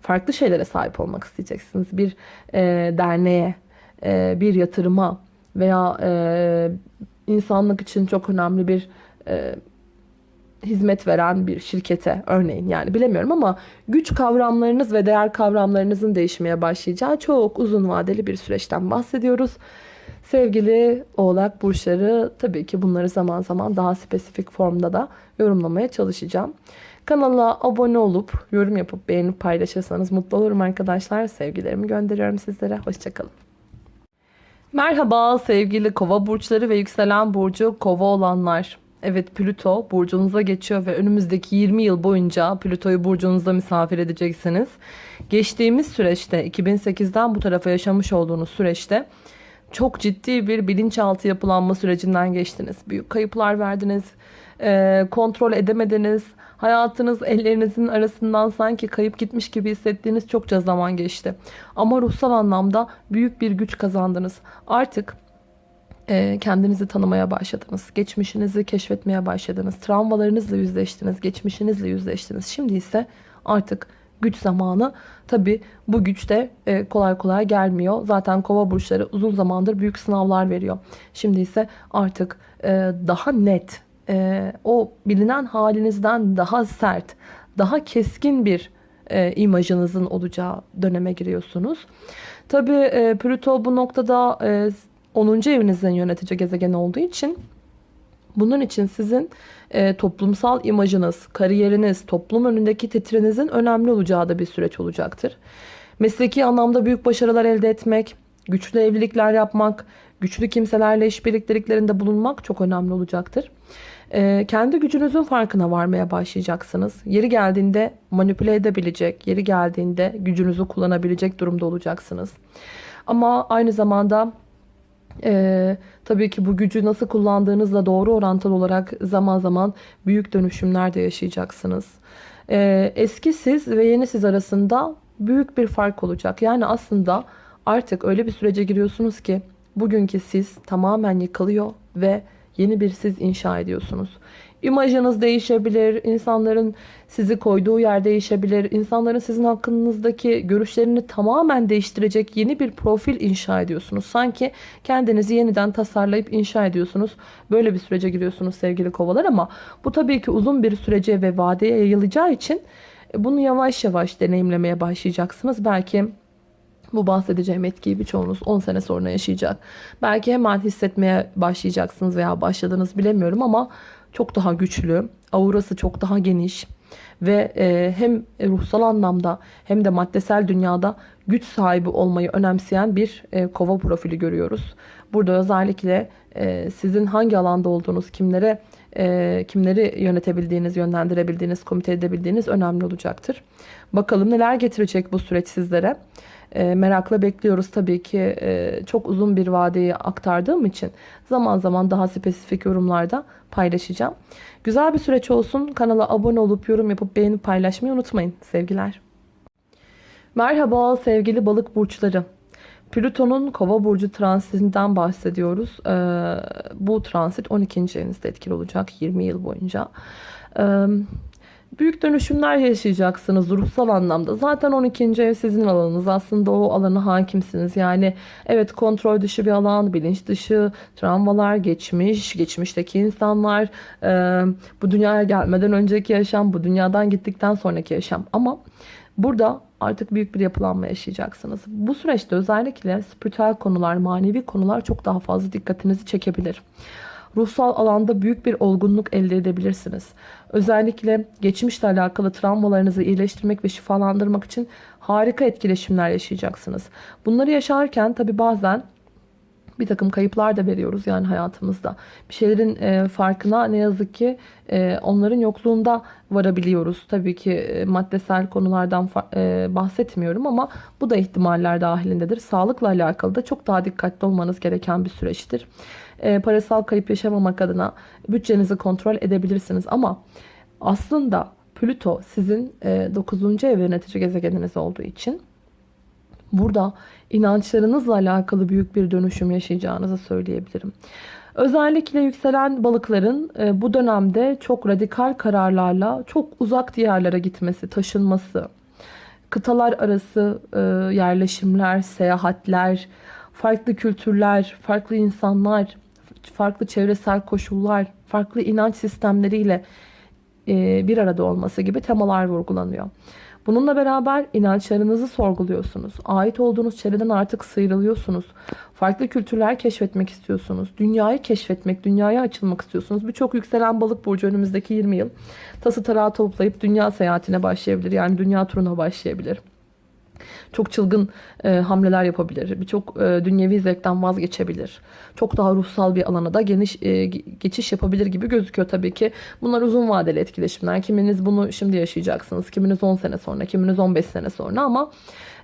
farklı şeylere sahip olmak isteyeceksiniz. Bir e, derneğe, e, bir yatırıma veya e, insanlık için çok önemli bir e, hizmet veren bir şirkete örneğin yani bilemiyorum ama güç kavramlarınız ve değer kavramlarınızın değişmeye başlayacağı çok uzun vadeli bir süreçten bahsediyoruz. Sevgili oğlak burçları tabii ki bunları zaman zaman daha spesifik formda da yorumlamaya çalışacağım. Kanala abone olup yorum yapıp beğenip paylaşırsanız mutlu olurum arkadaşlar. Sevgilerimi gönderiyorum sizlere. Hoşçakalın. Merhaba sevgili kova burçları ve yükselen burcu kova olanlar. Evet Plüto burcunuza geçiyor ve önümüzdeki 20 yıl boyunca Plüto'yu burcunuzda misafir edeceksiniz. Geçtiğimiz süreçte 2008'den bu tarafa yaşamış olduğunuz süreçte çok ciddi bir bilinçaltı yapılanma sürecinden geçtiniz. Büyük kayıplar verdiniz, e, kontrol edemediniz. Hayatınız ellerinizin arasından sanki kayıp gitmiş gibi hissettiğiniz çokça zaman geçti. Ama ruhsal anlamda büyük bir güç kazandınız. Artık kendinizi tanımaya başladınız. Geçmişinizi keşfetmeye başladınız. Travmalarınızla yüzleştiniz. Geçmişinizle yüzleştiniz. Şimdi ise artık güç zamanı. Tabi bu güç de e, kolay kolay gelmiyor. Zaten kova burçları uzun zamandır büyük sınavlar veriyor. Şimdi ise artık e, daha net, e, o bilinen halinizden daha sert, daha keskin bir imajınızın olacağı döneme giriyorsunuz. Tabi Plüto bu noktada 10. evinizin yönetici gezegen olduğu için bunun için sizin e, toplumsal imajınız, kariyeriniz, toplum önündeki titrinizin önemli olacağı da bir süreç olacaktır. Mesleki anlamda büyük başarılar elde etmek, güçlü evlilikler yapmak, güçlü kimselerle işbirliklerinde bulunmak çok önemli olacaktır. E, kendi gücünüzün farkına varmaya başlayacaksınız. Yeri geldiğinde manipüle edebilecek, yeri geldiğinde gücünüzü kullanabilecek durumda olacaksınız. Ama aynı zamanda ee, tabii ki bu gücü nasıl kullandığınızla doğru orantılı olarak zaman zaman büyük dönüşümler de yaşayacaksınız. Ee, eski siz ve yeni siz arasında büyük bir fark olacak. Yani aslında artık öyle bir sürece giriyorsunuz ki bugünkü siz tamamen yıkılıyor ve yeni bir siz inşa ediyorsunuz. İmajınız değişebilir, insanların sizi koyduğu yer değişebilir, insanların sizin hakkınızdaki görüşlerini tamamen değiştirecek yeni bir profil inşa ediyorsunuz. Sanki kendinizi yeniden tasarlayıp inşa ediyorsunuz. Böyle bir sürece giriyorsunuz sevgili kovalar ama bu tabii ki uzun bir sürece ve vadeye yayılacağı için e, bunu yavaş yavaş deneyimlemeye başlayacaksınız. Belki bu bahsedeceğim etkiyi birçoğunuz 10 sene sonra yaşayacak. Belki hemen hissetmeye başlayacaksınız veya başladınız bilemiyorum ama çok daha güçlü, aurası çok daha geniş ve e, hem ruhsal anlamda hem de maddesel dünyada güç sahibi olmayı önemseyen bir e, kova profili görüyoruz. Burada özellikle e, sizin hangi alanda olduğunuz, kimlere kimleri yönetebildiğiniz, yönlendirebildiğiniz, komite edebildiğiniz önemli olacaktır. Bakalım neler getirecek bu süreç sizlere. E, merakla bekliyoruz tabii ki e, çok uzun bir vadeyi aktardığım için zaman zaman daha spesifik yorumlarda paylaşacağım. Güzel bir süreç olsun. Kanala abone olup yorum yapıp beğenip paylaşmayı unutmayın. Sevgiler. Merhaba sevgili balık burçları. Plüton'un kova burcu transitinden bahsediyoruz. Ee, bu transit 12. evinizde etkili olacak 20 yıl boyunca. Ee, büyük dönüşümler yaşayacaksınız ruhsal anlamda. Zaten 12. ev sizin alanınız. Aslında o alana hakimsiniz. Yani evet kontrol dışı bir alan, bilinç dışı, travmalar, geçmiş, geçmişteki insanlar, e, bu dünyaya gelmeden önceki yaşam, bu dünyadan gittikten sonraki yaşam. Ama burada artık büyük bir yapılanma yaşayacaksınız. Bu süreçte özellikle spiritüel konular, manevi konular çok daha fazla dikkatinizi çekebilir. Ruhsal alanda büyük bir olgunluk elde edebilirsiniz. Özellikle geçmişle alakalı travmalarınızı iyileştirmek ve şifalandırmak için harika etkileşimler yaşayacaksınız. Bunları yaşarken tabi bazen bir takım kayıplar da veriyoruz yani hayatımızda. Bir şeylerin e, farkına ne yazık ki e, onların yokluğunda varabiliyoruz. Tabii ki e, maddesel konulardan e, bahsetmiyorum ama bu da ihtimaller dahilindedir. Sağlıkla alakalı da çok daha dikkatli olmanız gereken bir süreçtir. E, parasal kayıp yaşamamak adına bütçenizi kontrol edebilirsiniz ama aslında Plüto sizin e, 9. ev yönetici gezegeniniz olduğu için burada inançlarınızla alakalı büyük bir dönüşüm yaşayacağınızı söyleyebilirim. Özellikle yükselen balıkların e, bu dönemde çok radikal kararlarla çok uzak diyarlara gitmesi, taşınması, kıtalar arası e, yerleşimler, seyahatler, farklı kültürler, farklı insanlar, farklı çevresel koşullar, farklı inanç sistemleriyle e, bir arada olması gibi temalar vurgulanıyor. Bununla beraber inançlarınızı sorguluyorsunuz. Ait olduğunuz çevreden artık sıyrılıyorsunuz. Farklı kültürler keşfetmek istiyorsunuz. Dünyayı keşfetmek, dünyaya açılmak istiyorsunuz. Birçok yükselen balık burcu önümüzdeki 20 yıl tası tarağı toplayıp dünya seyahatine başlayabilir. Yani dünya turuna başlayabilir. Çok çılgın e, hamleler yapabilir. Birçok e, dünyevi zevkten vazgeçebilir. Çok daha ruhsal bir alana da geniş e, geçiş yapabilir gibi gözüküyor tabii ki. Bunlar uzun vadeli etkileşimler. Kiminiz bunu şimdi yaşayacaksınız. Kiminiz 10 sene sonra, kiminiz 15 sene sonra ama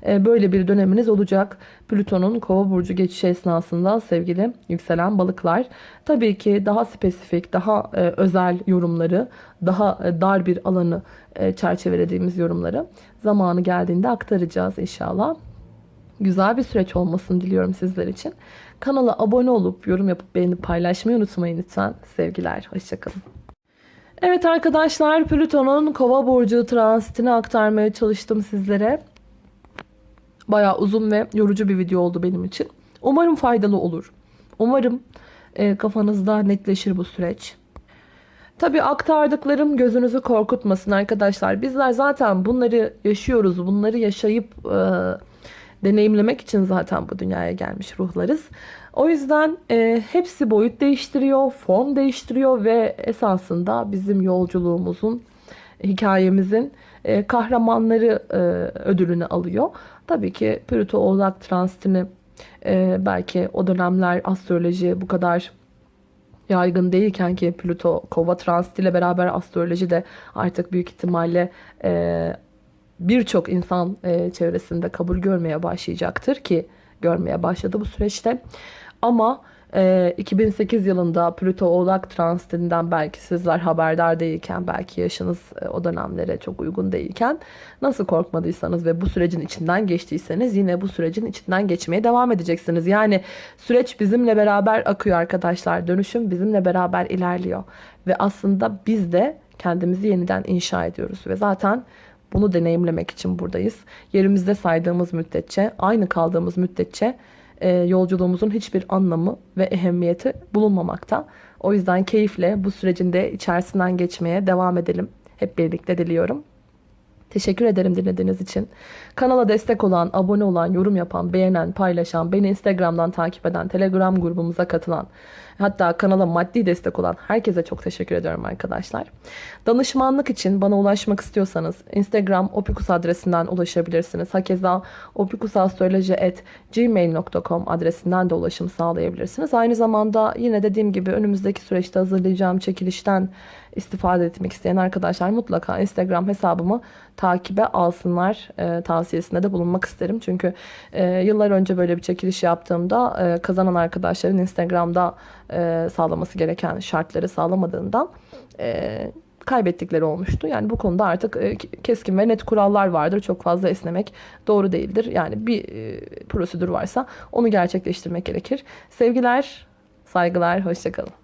böyle bir döneminiz olacak. Plüton'un kova burcu geçişi esnasında sevgili yükselen balıklar. Tabii ki daha spesifik, daha e, özel yorumları, daha e, dar bir alanı çerçevelediğimiz yorumları zamanı geldiğinde aktaracağız inşallah. Güzel bir süreç olmasını diliyorum sizler için. Kanala abone olup yorum yapıp beğenip paylaşmayı unutmayın lütfen. Sevgiler, hoşçakalın. Evet arkadaşlar Plüton'un kova burcu transitini aktarmaya çalıştım sizlere. Bayağı uzun ve yorucu bir video oldu benim için. Umarım faydalı olur. Umarım e, kafanızda netleşir bu süreç. Tabi aktardıklarım gözünüzü korkutmasın arkadaşlar. Bizler zaten bunları yaşıyoruz. Bunları yaşayıp e, deneyimlemek için zaten bu dünyaya gelmiş ruhlarız. O yüzden e, hepsi boyut değiştiriyor, form değiştiriyor ve esasında bizim yolculuğumuzun, hikayemizin e, kahramanları e, ödülünü alıyor. Tabii ki Plüto Oğlak transitini e, belki o dönemler astroloji bu kadar yaygın değilken ki Plüto kova transit ile beraber astroloji de artık büyük ihtimalle e, birçok insan e, çevresinde kabul görmeye başlayacaktır ki görmeye başladı bu süreçte. Ama 2008 ee, yılında Plüto Oğlak transitinden belki sizler haberdar değilken belki yaşınız e, o dönemlere çok uygun değilken nasıl korkmadıysanız ve bu sürecin içinden geçtiyseniz yine bu sürecin içinden geçmeye devam edeceksiniz. Yani süreç bizimle beraber akıyor arkadaşlar. Dönüşüm bizimle beraber ilerliyor. Ve aslında biz de kendimizi yeniden inşa ediyoruz. Ve zaten bunu deneyimlemek için buradayız. Yerimizde saydığımız müddetçe, aynı kaldığımız müddetçe e, yolculuğumuzun hiçbir anlamı ve ehemmiyeti bulunmamakta. O yüzden keyifle bu sürecin de içerisinden geçmeye devam edelim. Hep birlikte diliyorum. Teşekkür ederim dinlediğiniz için. Kanala destek olan, abone olan, yorum yapan, beğenen, paylaşan, beni Instagram'dan takip eden, Telegram grubumuza katılan, hatta kanala maddi destek olan herkese çok teşekkür ediyorum arkadaşlar. Danışmanlık için bana ulaşmak istiyorsanız Instagram opikus adresinden ulaşabilirsiniz. Hakeza opikusastroloji.gmail.com adresinden de ulaşım sağlayabilirsiniz. Aynı zamanda yine dediğim gibi önümüzdeki süreçte hazırlayacağım çekilişten istifade etmek isteyen arkadaşlar mutlaka Instagram hesabımı takibe alsınlar e, tavsiyesinde de bulunmak isterim. Çünkü e, yıllar önce böyle bir çekiliş yaptığımda e, kazanan arkadaşların Instagram'da e, sağlaması gereken şartları sağlamadığından e, kaybettikleri olmuştu. Yani bu konuda artık e, keskin ve net kurallar vardır. Çok fazla esnemek doğru değildir. Yani bir e, prosedür varsa onu gerçekleştirmek gerekir. Sevgiler, saygılar, hoşçakalın.